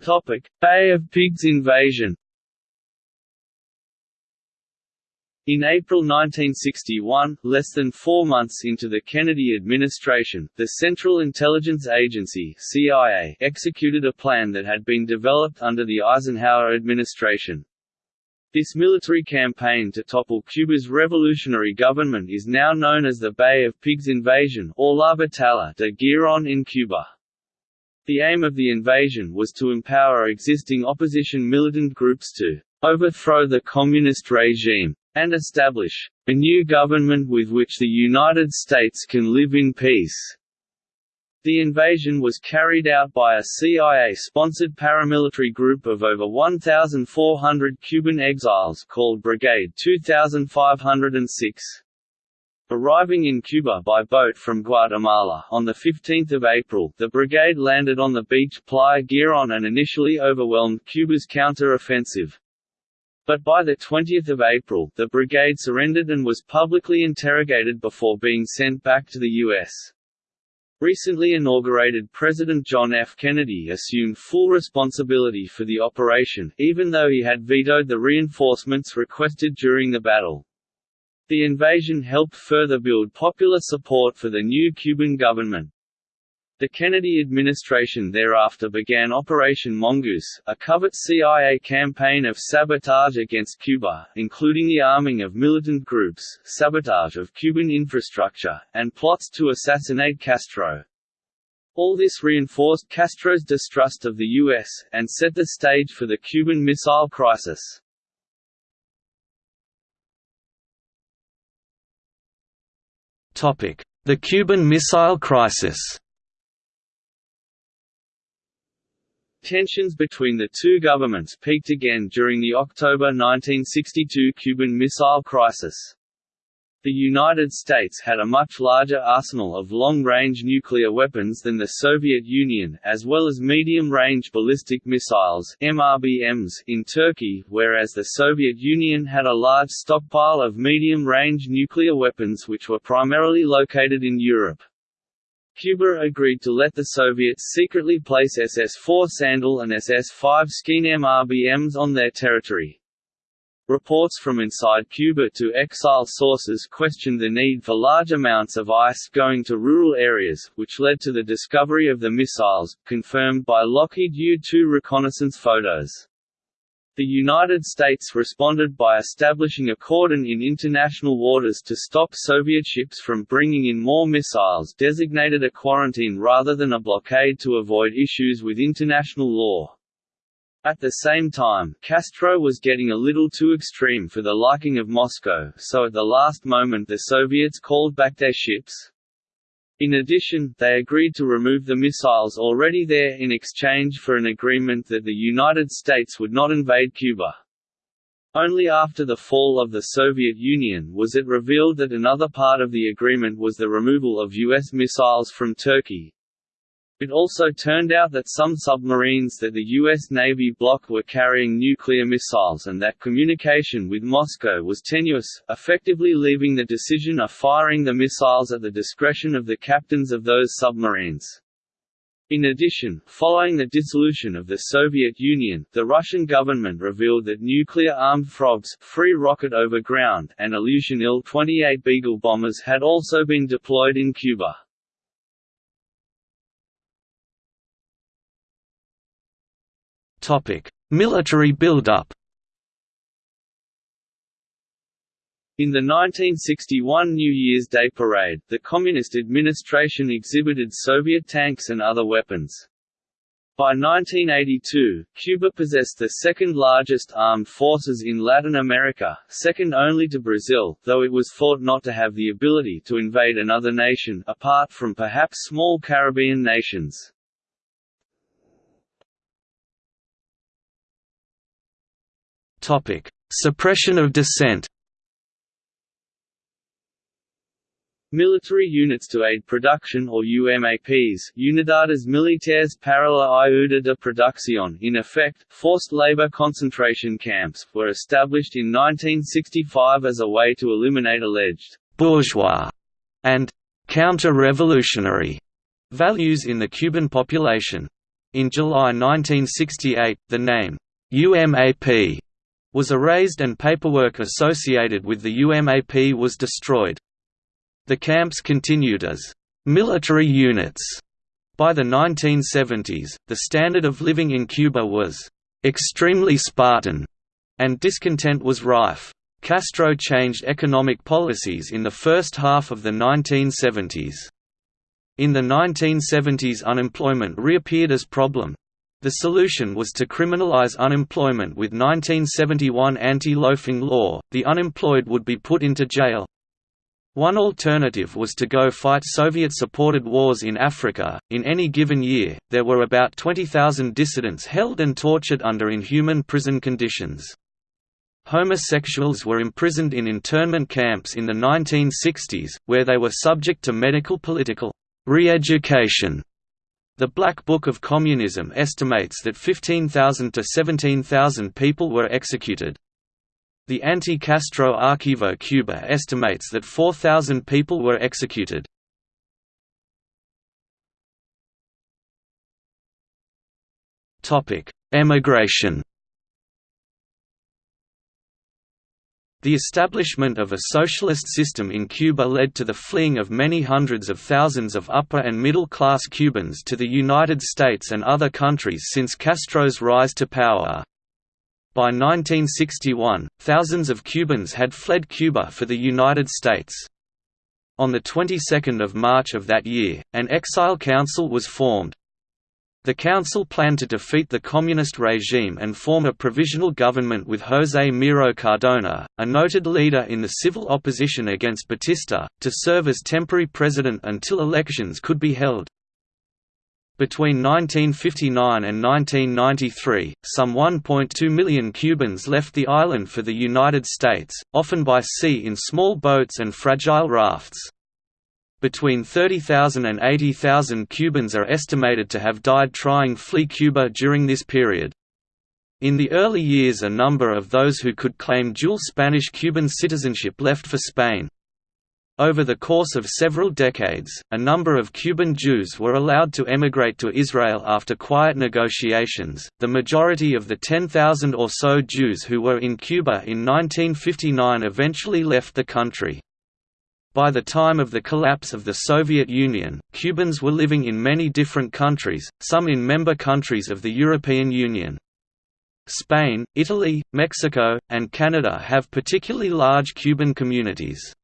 Topic: Bay of Pigs invasion In April 1961, less than four months into the Kennedy administration, the Central Intelligence Agency CIA executed a plan that had been developed under the Eisenhower administration. This military campaign to topple Cuba's revolutionary government is now known as the Bay of Pigs invasion or La Batalla de Giron in Cuba. The aim of the invasion was to empower existing opposition militant groups to overthrow the communist regime and establish a new government with which the United States can live in peace. The invasion was carried out by a CIA-sponsored paramilitary group of over 1,400 Cuban exiles called Brigade 2506. Arriving in Cuba by boat from Guatemala on 15 April, the brigade landed on the beach Playa Giron and initially overwhelmed Cuba's counter-offensive. But by 20 April, the brigade surrendered and was publicly interrogated before being sent back to the U.S. Recently inaugurated President John F. Kennedy assumed full responsibility for the operation, even though he had vetoed the reinforcements requested during the battle. The invasion helped further build popular support for the new Cuban government. The Kennedy administration thereafter began Operation Mongoose, a covert CIA campaign of sabotage against Cuba, including the arming of militant groups, sabotage of Cuban infrastructure, and plots to assassinate Castro. All this reinforced Castro's distrust of the U.S., and set the stage for the Cuban Missile Crisis. The Cuban Missile Crisis Tensions between the two governments peaked again during the October 1962 Cuban Missile Crisis. The United States had a much larger arsenal of long-range nuclear weapons than the Soviet Union, as well as medium-range ballistic missiles MRBMs in Turkey, whereas the Soviet Union had a large stockpile of medium-range nuclear weapons which were primarily located in Europe. Cuba agreed to let the Soviets secretly place SS-4 Sandal and SS-5 Skean MRBMs on their territory. Reports from inside Cuba to exile sources questioned the need for large amounts of ice going to rural areas, which led to the discovery of the missiles, confirmed by Lockheed U-2 reconnaissance photos. The United States responded by establishing a cordon in international waters to stop Soviet ships from bringing in more missiles designated a quarantine rather than a blockade to avoid issues with international law. At the same time, Castro was getting a little too extreme for the liking of Moscow, so at the last moment the Soviets called back their ships. In addition, they agreed to remove the missiles already there in exchange for an agreement that the United States would not invade Cuba. Only after the fall of the Soviet Union was it revealed that another part of the agreement was the removal of U.S. missiles from Turkey, it also turned out that some submarines that the U.S. Navy blocked were carrying nuclear missiles and that communication with Moscow was tenuous, effectively leaving the decision of firing the missiles at the discretion of the captains of those submarines. In addition, following the dissolution of the Soviet Union, the Russian government revealed that nuclear-armed frogs free rocket over ground and Ilyushin Il-28 Beagle bombers had also been deployed in Cuba. Military build-up. In the 1961 New Year's Day parade, the Communist administration exhibited Soviet tanks and other weapons. By 1982, Cuba possessed the second largest armed forces in Latin America, second only to Brazil, though it was thought not to have the ability to invade another nation apart from perhaps small Caribbean nations. Suppression of dissent. Military units to aid production or UMAPs Unidades Militares para la de Producción in effect, forced labor concentration camps, were established in 1965 as a way to eliminate alleged «bourgeois» and «counter-revolutionary» values in the Cuban population. In July 1968, the name UMAP was erased and paperwork associated with the UMAP was destroyed. The camps continued as military units. By the 1970s, the standard of living in Cuba was extremely Spartan, and discontent was rife. Castro changed economic policies in the first half of the 1970s. In the 1970s unemployment reappeared as problem. The solution was to criminalize unemployment with 1971 anti-loafing law, the unemployed would be put into jail, one alternative was to go fight Soviet-supported wars in Africa. In any given year, there were about 20,000 dissidents held and tortured under inhuman prison conditions. Homosexuals were imprisoned in internment camps in the 1960s, where they were subject to medical political re-education. The Black Book of Communism estimates that 15,000 to 17,000 people were executed. The anti-Castro Archivo Cuba estimates that 4,000 people were executed. Emigration The establishment of a socialist system in Cuba led to the fleeing of many hundreds of thousands of upper and middle-class Cubans to the United States and other countries since Castro's rise to power. By 1961, thousands of Cubans had fled Cuba for the United States. On the 22nd of March of that year, an exile council was formed. The council planned to defeat the communist regime and form a provisional government with José Miro Cardona, a noted leader in the civil opposition against Batista, to serve as temporary president until elections could be held. Between 1959 and 1993, some 1.2 million Cubans left the island for the United States, often by sea in small boats and fragile rafts. Between 30,000 and 80,000 Cubans are estimated to have died trying to flee Cuba during this period. In the early years a number of those who could claim dual Spanish-Cuban citizenship left for Spain. Over the course of several decades, a number of Cuban Jews were allowed to emigrate to Israel after quiet negotiations. The majority of the 10,000 or so Jews who were in Cuba in 1959 eventually left the country. By the time of the collapse of the Soviet Union, Cubans were living in many different countries, some in member countries of the European Union. Spain, Italy, Mexico, and Canada have particularly large Cuban communities.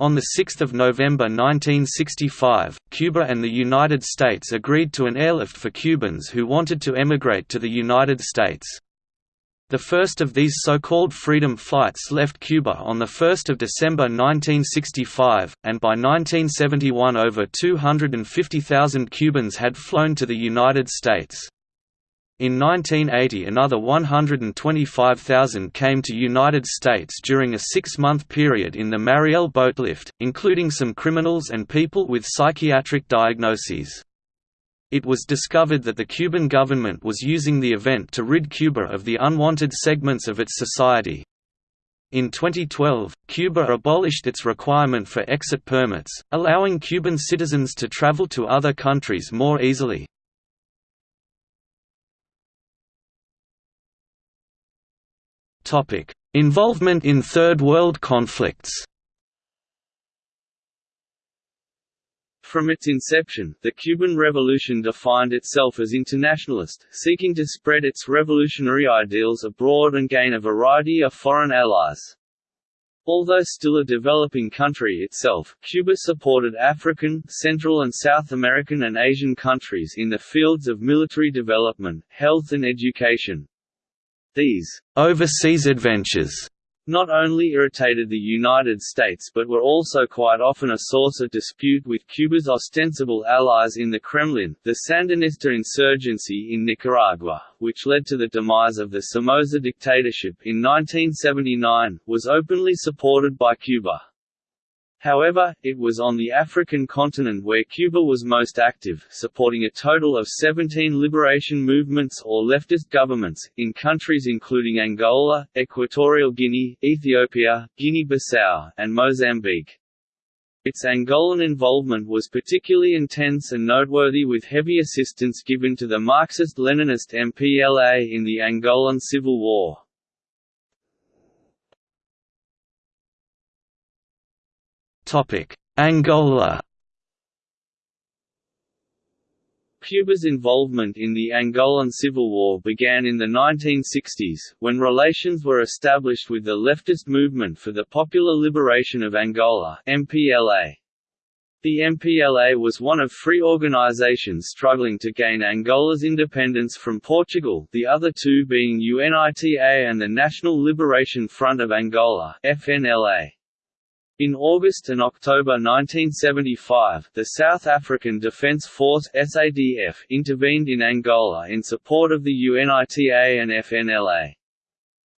On 6 November 1965, Cuba and the United States agreed to an airlift for Cubans who wanted to emigrate to the United States. The first of these so-called freedom flights left Cuba on 1 December 1965, and by 1971 over 250,000 Cubans had flown to the United States. In 1980 another 125,000 came to United States during a six-month period in the Mariel boatlift, including some criminals and people with psychiatric diagnoses. It was discovered that the Cuban government was using the event to rid Cuba of the unwanted segments of its society. In 2012, Cuba abolished its requirement for exit permits, allowing Cuban citizens to travel to other countries more easily. Involvement in Third World conflicts From its inception, the Cuban Revolution defined itself as internationalist, seeking to spread its revolutionary ideals abroad and gain a variety of foreign allies. Although still a developing country itself, Cuba supported African, Central and South American and Asian countries in the fields of military development, health and education. These overseas adventures not only irritated the United States but were also quite often a source of dispute with Cuba's ostensible allies in the Kremlin. The Sandinista insurgency in Nicaragua, which led to the demise of the Somoza dictatorship in 1979, was openly supported by Cuba. However, it was on the African continent where Cuba was most active, supporting a total of 17 liberation movements or leftist governments, in countries including Angola, Equatorial Guinea, Ethiopia, Guinea-Bissau, and Mozambique. Its Angolan involvement was particularly intense and noteworthy with heavy assistance given to the Marxist-Leninist MPLA in the Angolan Civil War. Angola Cuba's involvement in the Angolan Civil War began in the 1960s, when relations were established with the leftist Movement for the Popular Liberation of Angola MPLA. The MPLA was one of three organizations struggling to gain Angola's independence from Portugal the other two being UNITA and the National Liberation Front of Angola FNLA. In August and October 1975, the South African Defence Force SADF intervened in Angola in support of the UNITA and FNLA.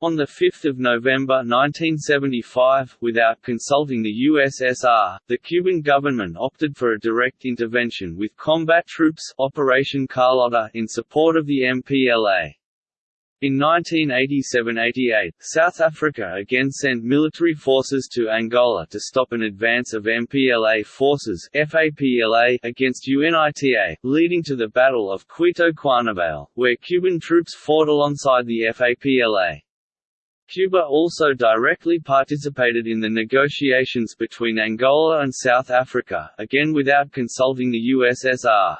On 5 November 1975, without consulting the USSR, the Cuban government opted for a direct intervention with combat troops Operation Carlotta in support of the MPLA. In 1987–88, South Africa again sent military forces to Angola to stop an advance of MPLA forces FAPLA against UNITA, leading to the Battle of Cuito Cuanavale, where Cuban troops fought alongside the FAPLA. Cuba also directly participated in the negotiations between Angola and South Africa, again without consulting the USSR.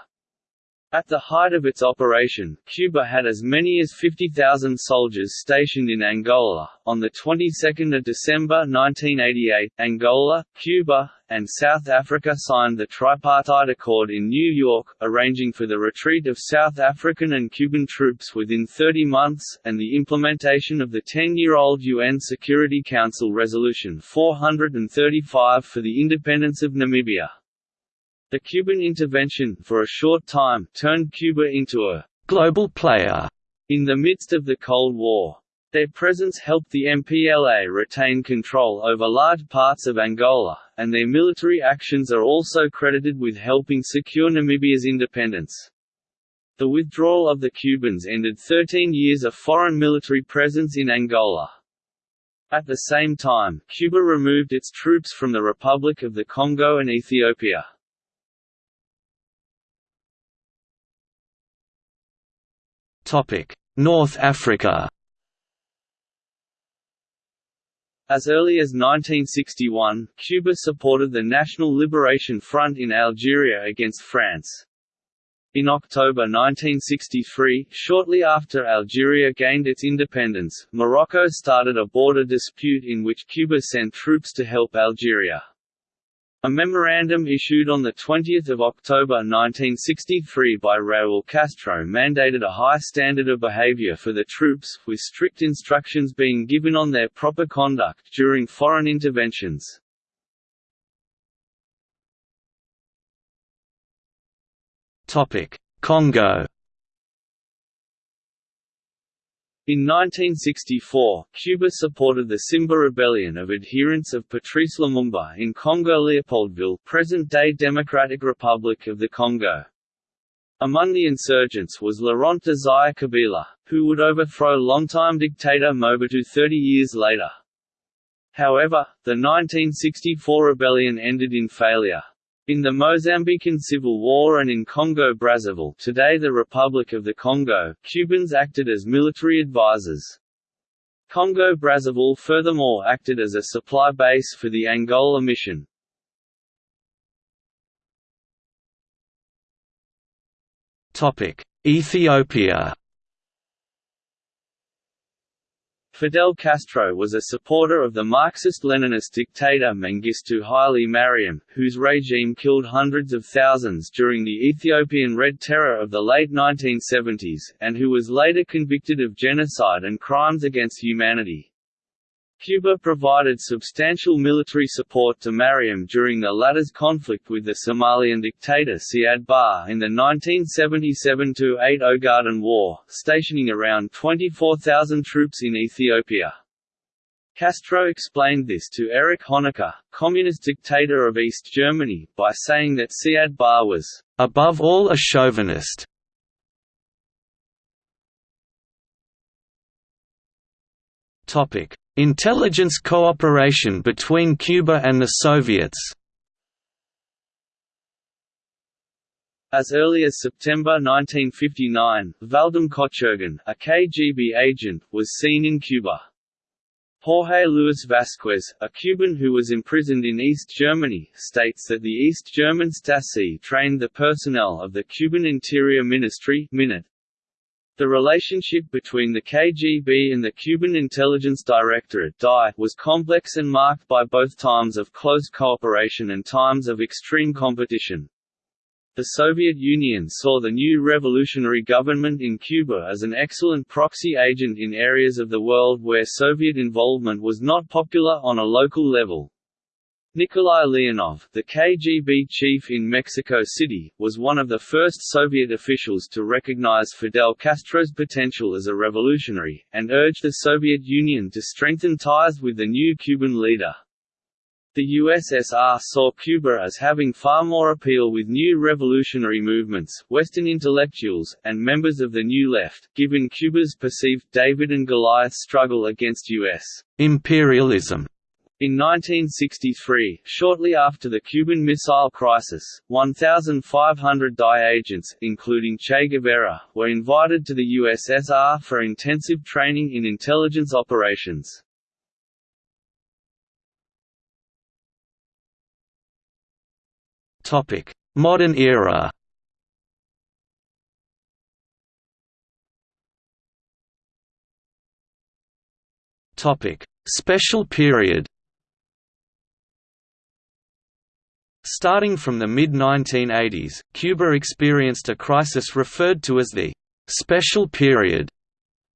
At the height of its operation, Cuba had as many as 50,000 soldiers stationed in Angola. On the 22nd of December 1988, Angola, Cuba, and South Africa signed the Tripartite Accord in New York, arranging for the retreat of South African and Cuban troops within 30 months, and the implementation of the 10-year-old UN Security Council Resolution 435 for the independence of Namibia. The Cuban intervention, for a short time, turned Cuba into a «global player» in the midst of the Cold War. Their presence helped the MPLA retain control over large parts of Angola, and their military actions are also credited with helping secure Namibia's independence. The withdrawal of the Cubans ended 13 years of foreign military presence in Angola. At the same time, Cuba removed its troops from the Republic of the Congo and Ethiopia. North Africa As early as 1961, Cuba supported the National Liberation Front in Algeria against France. In October 1963, shortly after Algeria gained its independence, Morocco started a border dispute in which Cuba sent troops to help Algeria. A memorandum issued on 20 October 1963 by Raúl Castro mandated a high standard of behavior for the troops, with strict instructions being given on their proper conduct during foreign interventions. Congo In 1964, Cuba supported the Simba rebellion of adherents of Patrice Lumumba in Congo-Leopoldville present-day Democratic Republic of the Congo. Among the insurgents was Laurent Desire Kabila, who would overthrow longtime dictator Mobutu 30 years later. However, the 1964 rebellion ended in failure. In the Mozambican Civil War and in Congo-Brazzaville today the Republic of the Congo, Cubans acted as military advisors. Congo-Brazzaville furthermore acted as a supply base for the Angola mission. Ethiopia Fidel Castro was a supporter of the Marxist-Leninist dictator Mengistu Haile Mariam, whose regime killed hundreds of thousands during the Ethiopian Red Terror of the late 1970s, and who was later convicted of genocide and crimes against humanity. Cuba provided substantial military support to Mariam during the latter's conflict with the Somalian dictator Siad Barre in the 1977–8 Ogaden War, stationing around 24,000 troops in Ethiopia. Castro explained this to Erich Honecker, communist dictator of East Germany, by saying that Siad Barre was, "...above all a chauvinist." Intelligence cooperation between Cuba and the Soviets As early as September 1959, Vadim Kochergin, a KGB agent, was seen in Cuba. Jorge Luis Vasquez, a Cuban who was imprisoned in East Germany, states that the East German Stasi trained the personnel of the Cuban Interior Ministry MININT. The relationship between the KGB and the Cuban Intelligence Directorate DI was complex and marked by both times of close cooperation and times of extreme competition. The Soviet Union saw the new revolutionary government in Cuba as an excellent proxy agent in areas of the world where Soviet involvement was not popular on a local level. Nikolai Leonov, the KGB chief in Mexico City, was one of the first Soviet officials to recognize Fidel Castro's potential as a revolutionary, and urged the Soviet Union to strengthen ties with the new Cuban leader. The USSR saw Cuba as having far more appeal with new revolutionary movements, Western intellectuals, and members of the New Left, given Cuba's perceived David and Goliath struggle against U.S. imperialism. In 1963, shortly after the Cuban Missile Crisis, 1,500 DI agents, including Che Guevara, were invited to the USSR for intensive training in intelligence operations. Modern era. Special period. Starting from the mid-1980s, Cuba experienced a crisis referred to as the «special period»,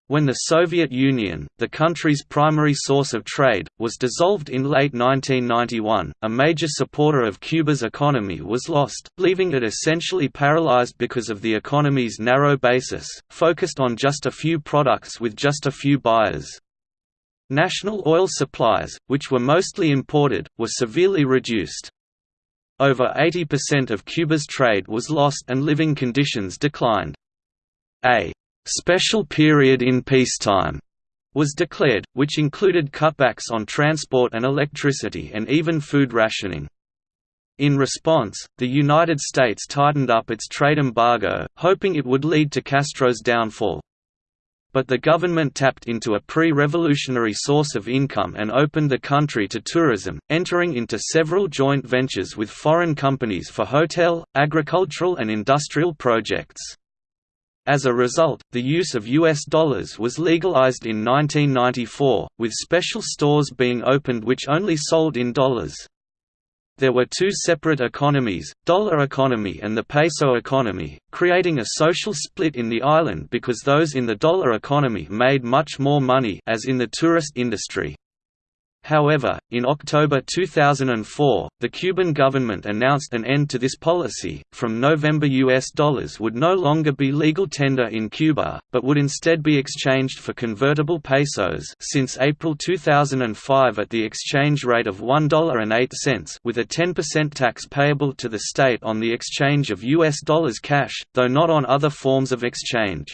when the Soviet Union, the country's primary source of trade, was dissolved in late 1991, a major supporter of Cuba's economy was lost, leaving it essentially paralyzed because of the economy's narrow basis, focused on just a few products with just a few buyers. National oil supplies, which were mostly imported, were severely reduced. Over 80% of Cuba's trade was lost and living conditions declined. A special period in peacetime was declared, which included cutbacks on transport and electricity and even food rationing. In response, the United States tightened up its trade embargo, hoping it would lead to Castro's downfall. But the government tapped into a pre-revolutionary source of income and opened the country to tourism, entering into several joint ventures with foreign companies for hotel, agricultural and industrial projects. As a result, the use of US dollars was legalized in 1994, with special stores being opened which only sold in dollars. There were two separate economies, dollar economy and the peso economy, creating a social split in the island because those in the dollar economy made much more money as in the tourist industry. However, in October 2004, the Cuban government announced an end to this policy. From November, US dollars would no longer be legal tender in Cuba, but would instead be exchanged for convertible pesos since April 2005 at the exchange rate of $1.08 with a 10% tax payable to the state on the exchange of US dollars cash, though not on other forms of exchange.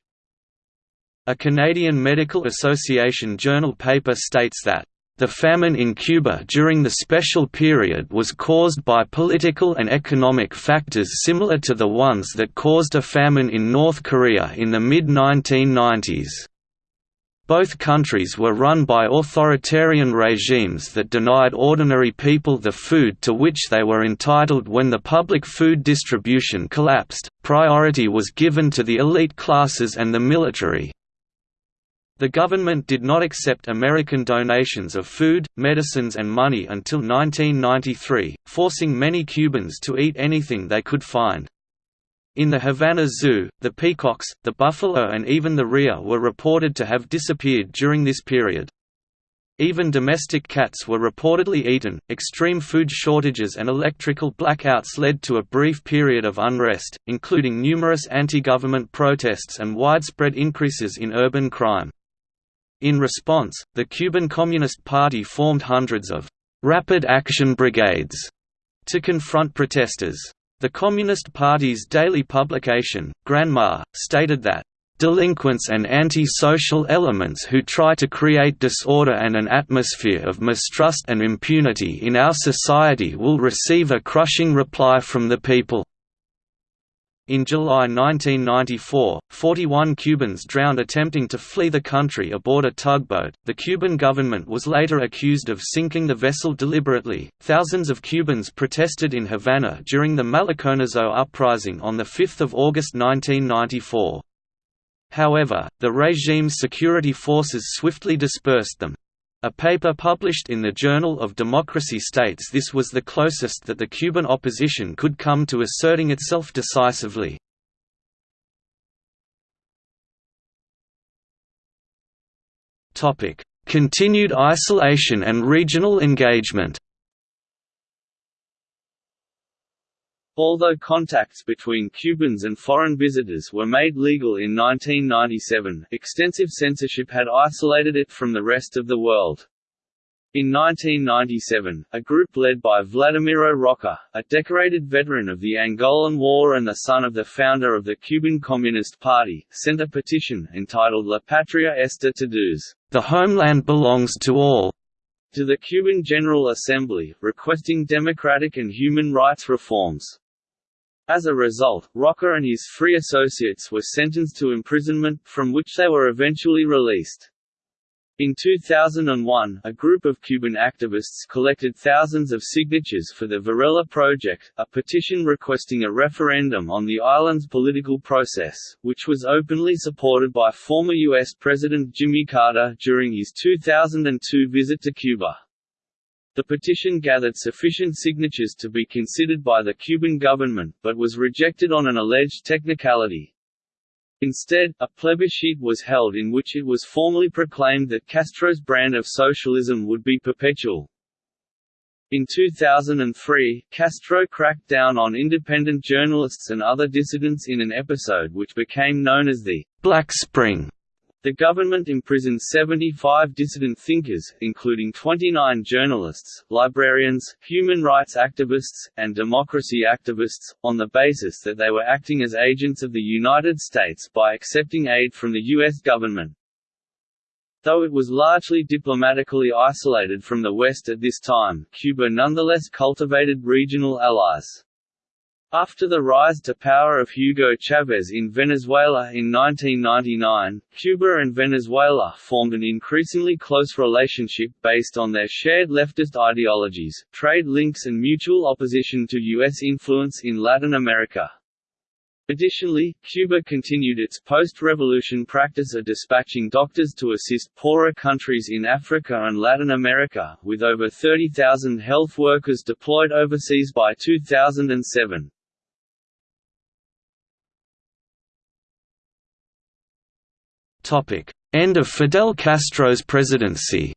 A Canadian Medical Association journal paper states that the famine in Cuba during the special period was caused by political and economic factors similar to the ones that caused a famine in North Korea in the mid-1990s. Both countries were run by authoritarian regimes that denied ordinary people the food to which they were entitled when the public food distribution collapsed. Priority was given to the elite classes and the military, the government did not accept American donations of food, medicines and money until 1993, forcing many Cubans to eat anything they could find. In the Havana Zoo, the peacocks, the buffalo and even the rhea were reported to have disappeared during this period. Even domestic cats were reportedly eaten. Extreme food shortages and electrical blackouts led to a brief period of unrest, including numerous anti government protests and widespread increases in urban crime. In response, the Cuban Communist Party formed hundreds of «rapid action brigades» to confront protesters. The Communist Party's daily publication, Granma, stated that delinquents and anti-social elements who try to create disorder and an atmosphere of mistrust and impunity in our society will receive a crushing reply from the people. In July 1994, 41 Cubans drowned attempting to flee the country aboard a tugboat. The Cuban government was later accused of sinking the vessel deliberately. Thousands of Cubans protested in Havana during the Maleconazo uprising on 5 August 1994. However, the regime's security forces swiftly dispersed them. A paper published in the Journal of Democracy states this was the closest that the Cuban opposition could come to asserting itself decisively. Continued isolation and regional engagement Although contacts between Cubans and foreign visitors were made legal in 1997, extensive censorship had isolated it from the rest of the world. In 1997, a group led by Vladimiro Roca, a decorated veteran of the Angolan War and the son of the founder of the Cuban Communist Party, sent a petition entitled La Patria Está Todos, The Homeland Belongs to All, to the Cuban General Assembly, requesting democratic and human rights reforms. As a result, Roca and his three associates were sentenced to imprisonment, from which they were eventually released. In 2001, a group of Cuban activists collected thousands of signatures for the Varela Project, a petition requesting a referendum on the island's political process, which was openly supported by former U.S. President Jimmy Carter during his 2002 visit to Cuba. The petition gathered sufficient signatures to be considered by the Cuban government, but was rejected on an alleged technicality. Instead, a plebiscite was held in which it was formally proclaimed that Castro's brand of socialism would be perpetual. In 2003, Castro cracked down on independent journalists and other dissidents in an episode which became known as the Black Spring. The government imprisoned 75 dissident thinkers, including 29 journalists, librarians, human rights activists, and democracy activists, on the basis that they were acting as agents of the United States by accepting aid from the U.S. government. Though it was largely diplomatically isolated from the West at this time, Cuba nonetheless cultivated regional allies. After the rise to power of Hugo Chavez in Venezuela in 1999, Cuba and Venezuela formed an increasingly close relationship based on their shared leftist ideologies, trade links and mutual opposition to U.S. influence in Latin America. Additionally, Cuba continued its post-revolution practice of dispatching doctors to assist poorer countries in Africa and Latin America, with over 30,000 health workers deployed overseas by 2007. End of Fidel Castro's presidency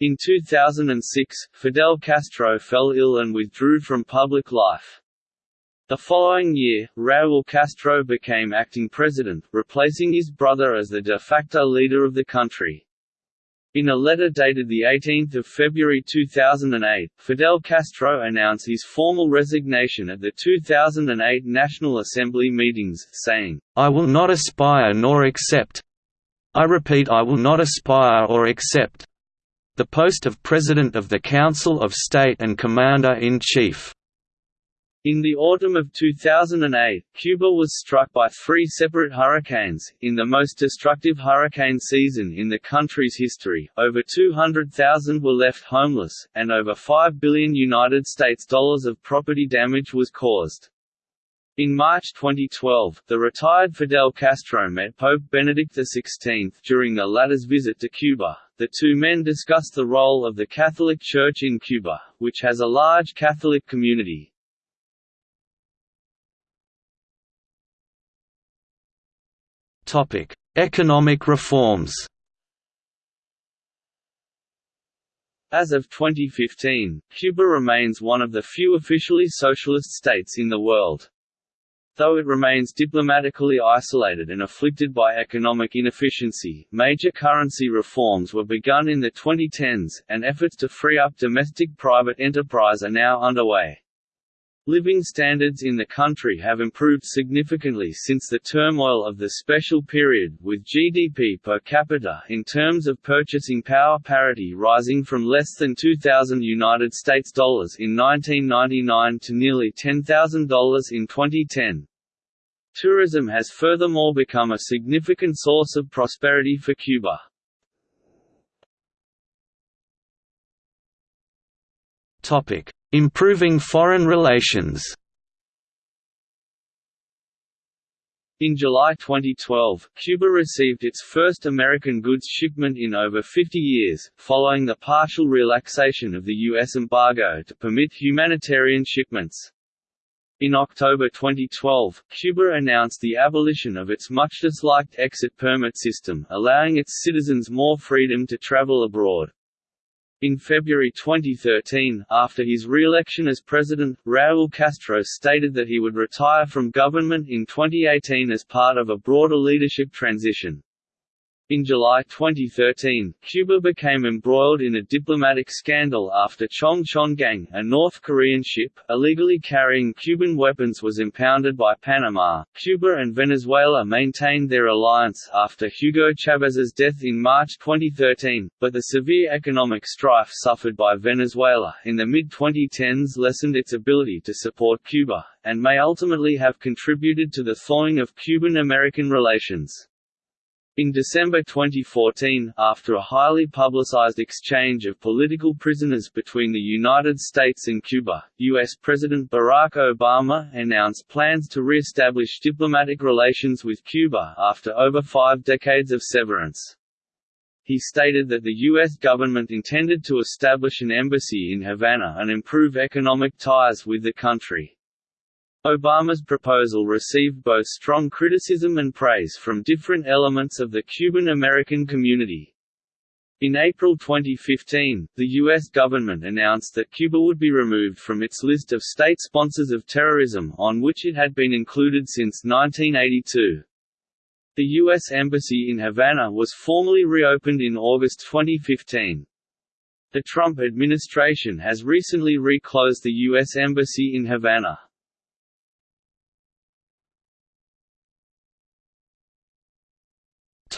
In 2006, Fidel Castro fell ill and withdrew from public life. The following year, Raúl Castro became acting president, replacing his brother as the de facto leader of the country. In a letter dated 18 February 2008, Fidel Castro announced his formal resignation at the 2008 National Assembly meetings, saying, I will not aspire nor accept I repeat I will not aspire or accept the post of President of the Council of State and Commander-in-Chief. In the autumn of 2008, Cuba was struck by three separate hurricanes, in the most destructive hurricane season in the country's history. Over 200,000 were left homeless, and over 5 billion United States dollars of property damage was caused. In March 2012, the retired Fidel Castro met Pope Benedict XVI during the latter's visit to Cuba. The two men discussed the role of the Catholic Church in Cuba, which has a large Catholic community, Topic: Economic reforms. As of 2015, Cuba remains one of the few officially socialist states in the world. Though it remains diplomatically isolated and afflicted by economic inefficiency, major currency reforms were begun in the 2010s, and efforts to free up domestic private enterprise are now underway. Living standards in the country have improved significantly since the turmoil of the special period, with GDP per capita in terms of purchasing power parity rising from less than 2,000 United States dollars in 1999 to nearly $10,000 in 2010. Tourism has furthermore become a significant source of prosperity for Cuba. Topic: Improving foreign relations. In July 2012, Cuba received its first American goods shipment in over 50 years, following the partial relaxation of the U.S. embargo to permit humanitarian shipments. In October 2012, Cuba announced the abolition of its much disliked exit permit system, allowing its citizens more freedom to travel abroad. In February 2013, after his re-election as president, Raúl Castro stated that he would retire from government in 2018 as part of a broader leadership transition. In July 2013, Cuba became embroiled in a diplomatic scandal after Chong Chon Gang, a North Korean ship, illegally carrying Cuban weapons was impounded by Panama. Cuba and Venezuela maintained their alliance after Hugo Chávez's death in March 2013, but the severe economic strife suffered by Venezuela in the mid-2010s lessened its ability to support Cuba, and may ultimately have contributed to the thawing of Cuban-American relations. In December 2014, after a highly publicized exchange of political prisoners between the United States and Cuba, U.S. President Barack Obama announced plans to re-establish diplomatic relations with Cuba after over five decades of severance. He stated that the U.S. government intended to establish an embassy in Havana and improve economic ties with the country. Obama's proposal received both strong criticism and praise from different elements of the Cuban-American community. In April 2015, the U.S. government announced that Cuba would be removed from its list of state sponsors of terrorism on which it had been included since 1982. The U.S. Embassy in Havana was formally reopened in August 2015. The Trump administration has recently reclosed the U.S. Embassy in Havana.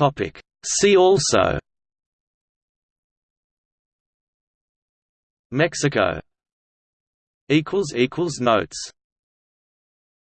Topic. See also Mexico Notes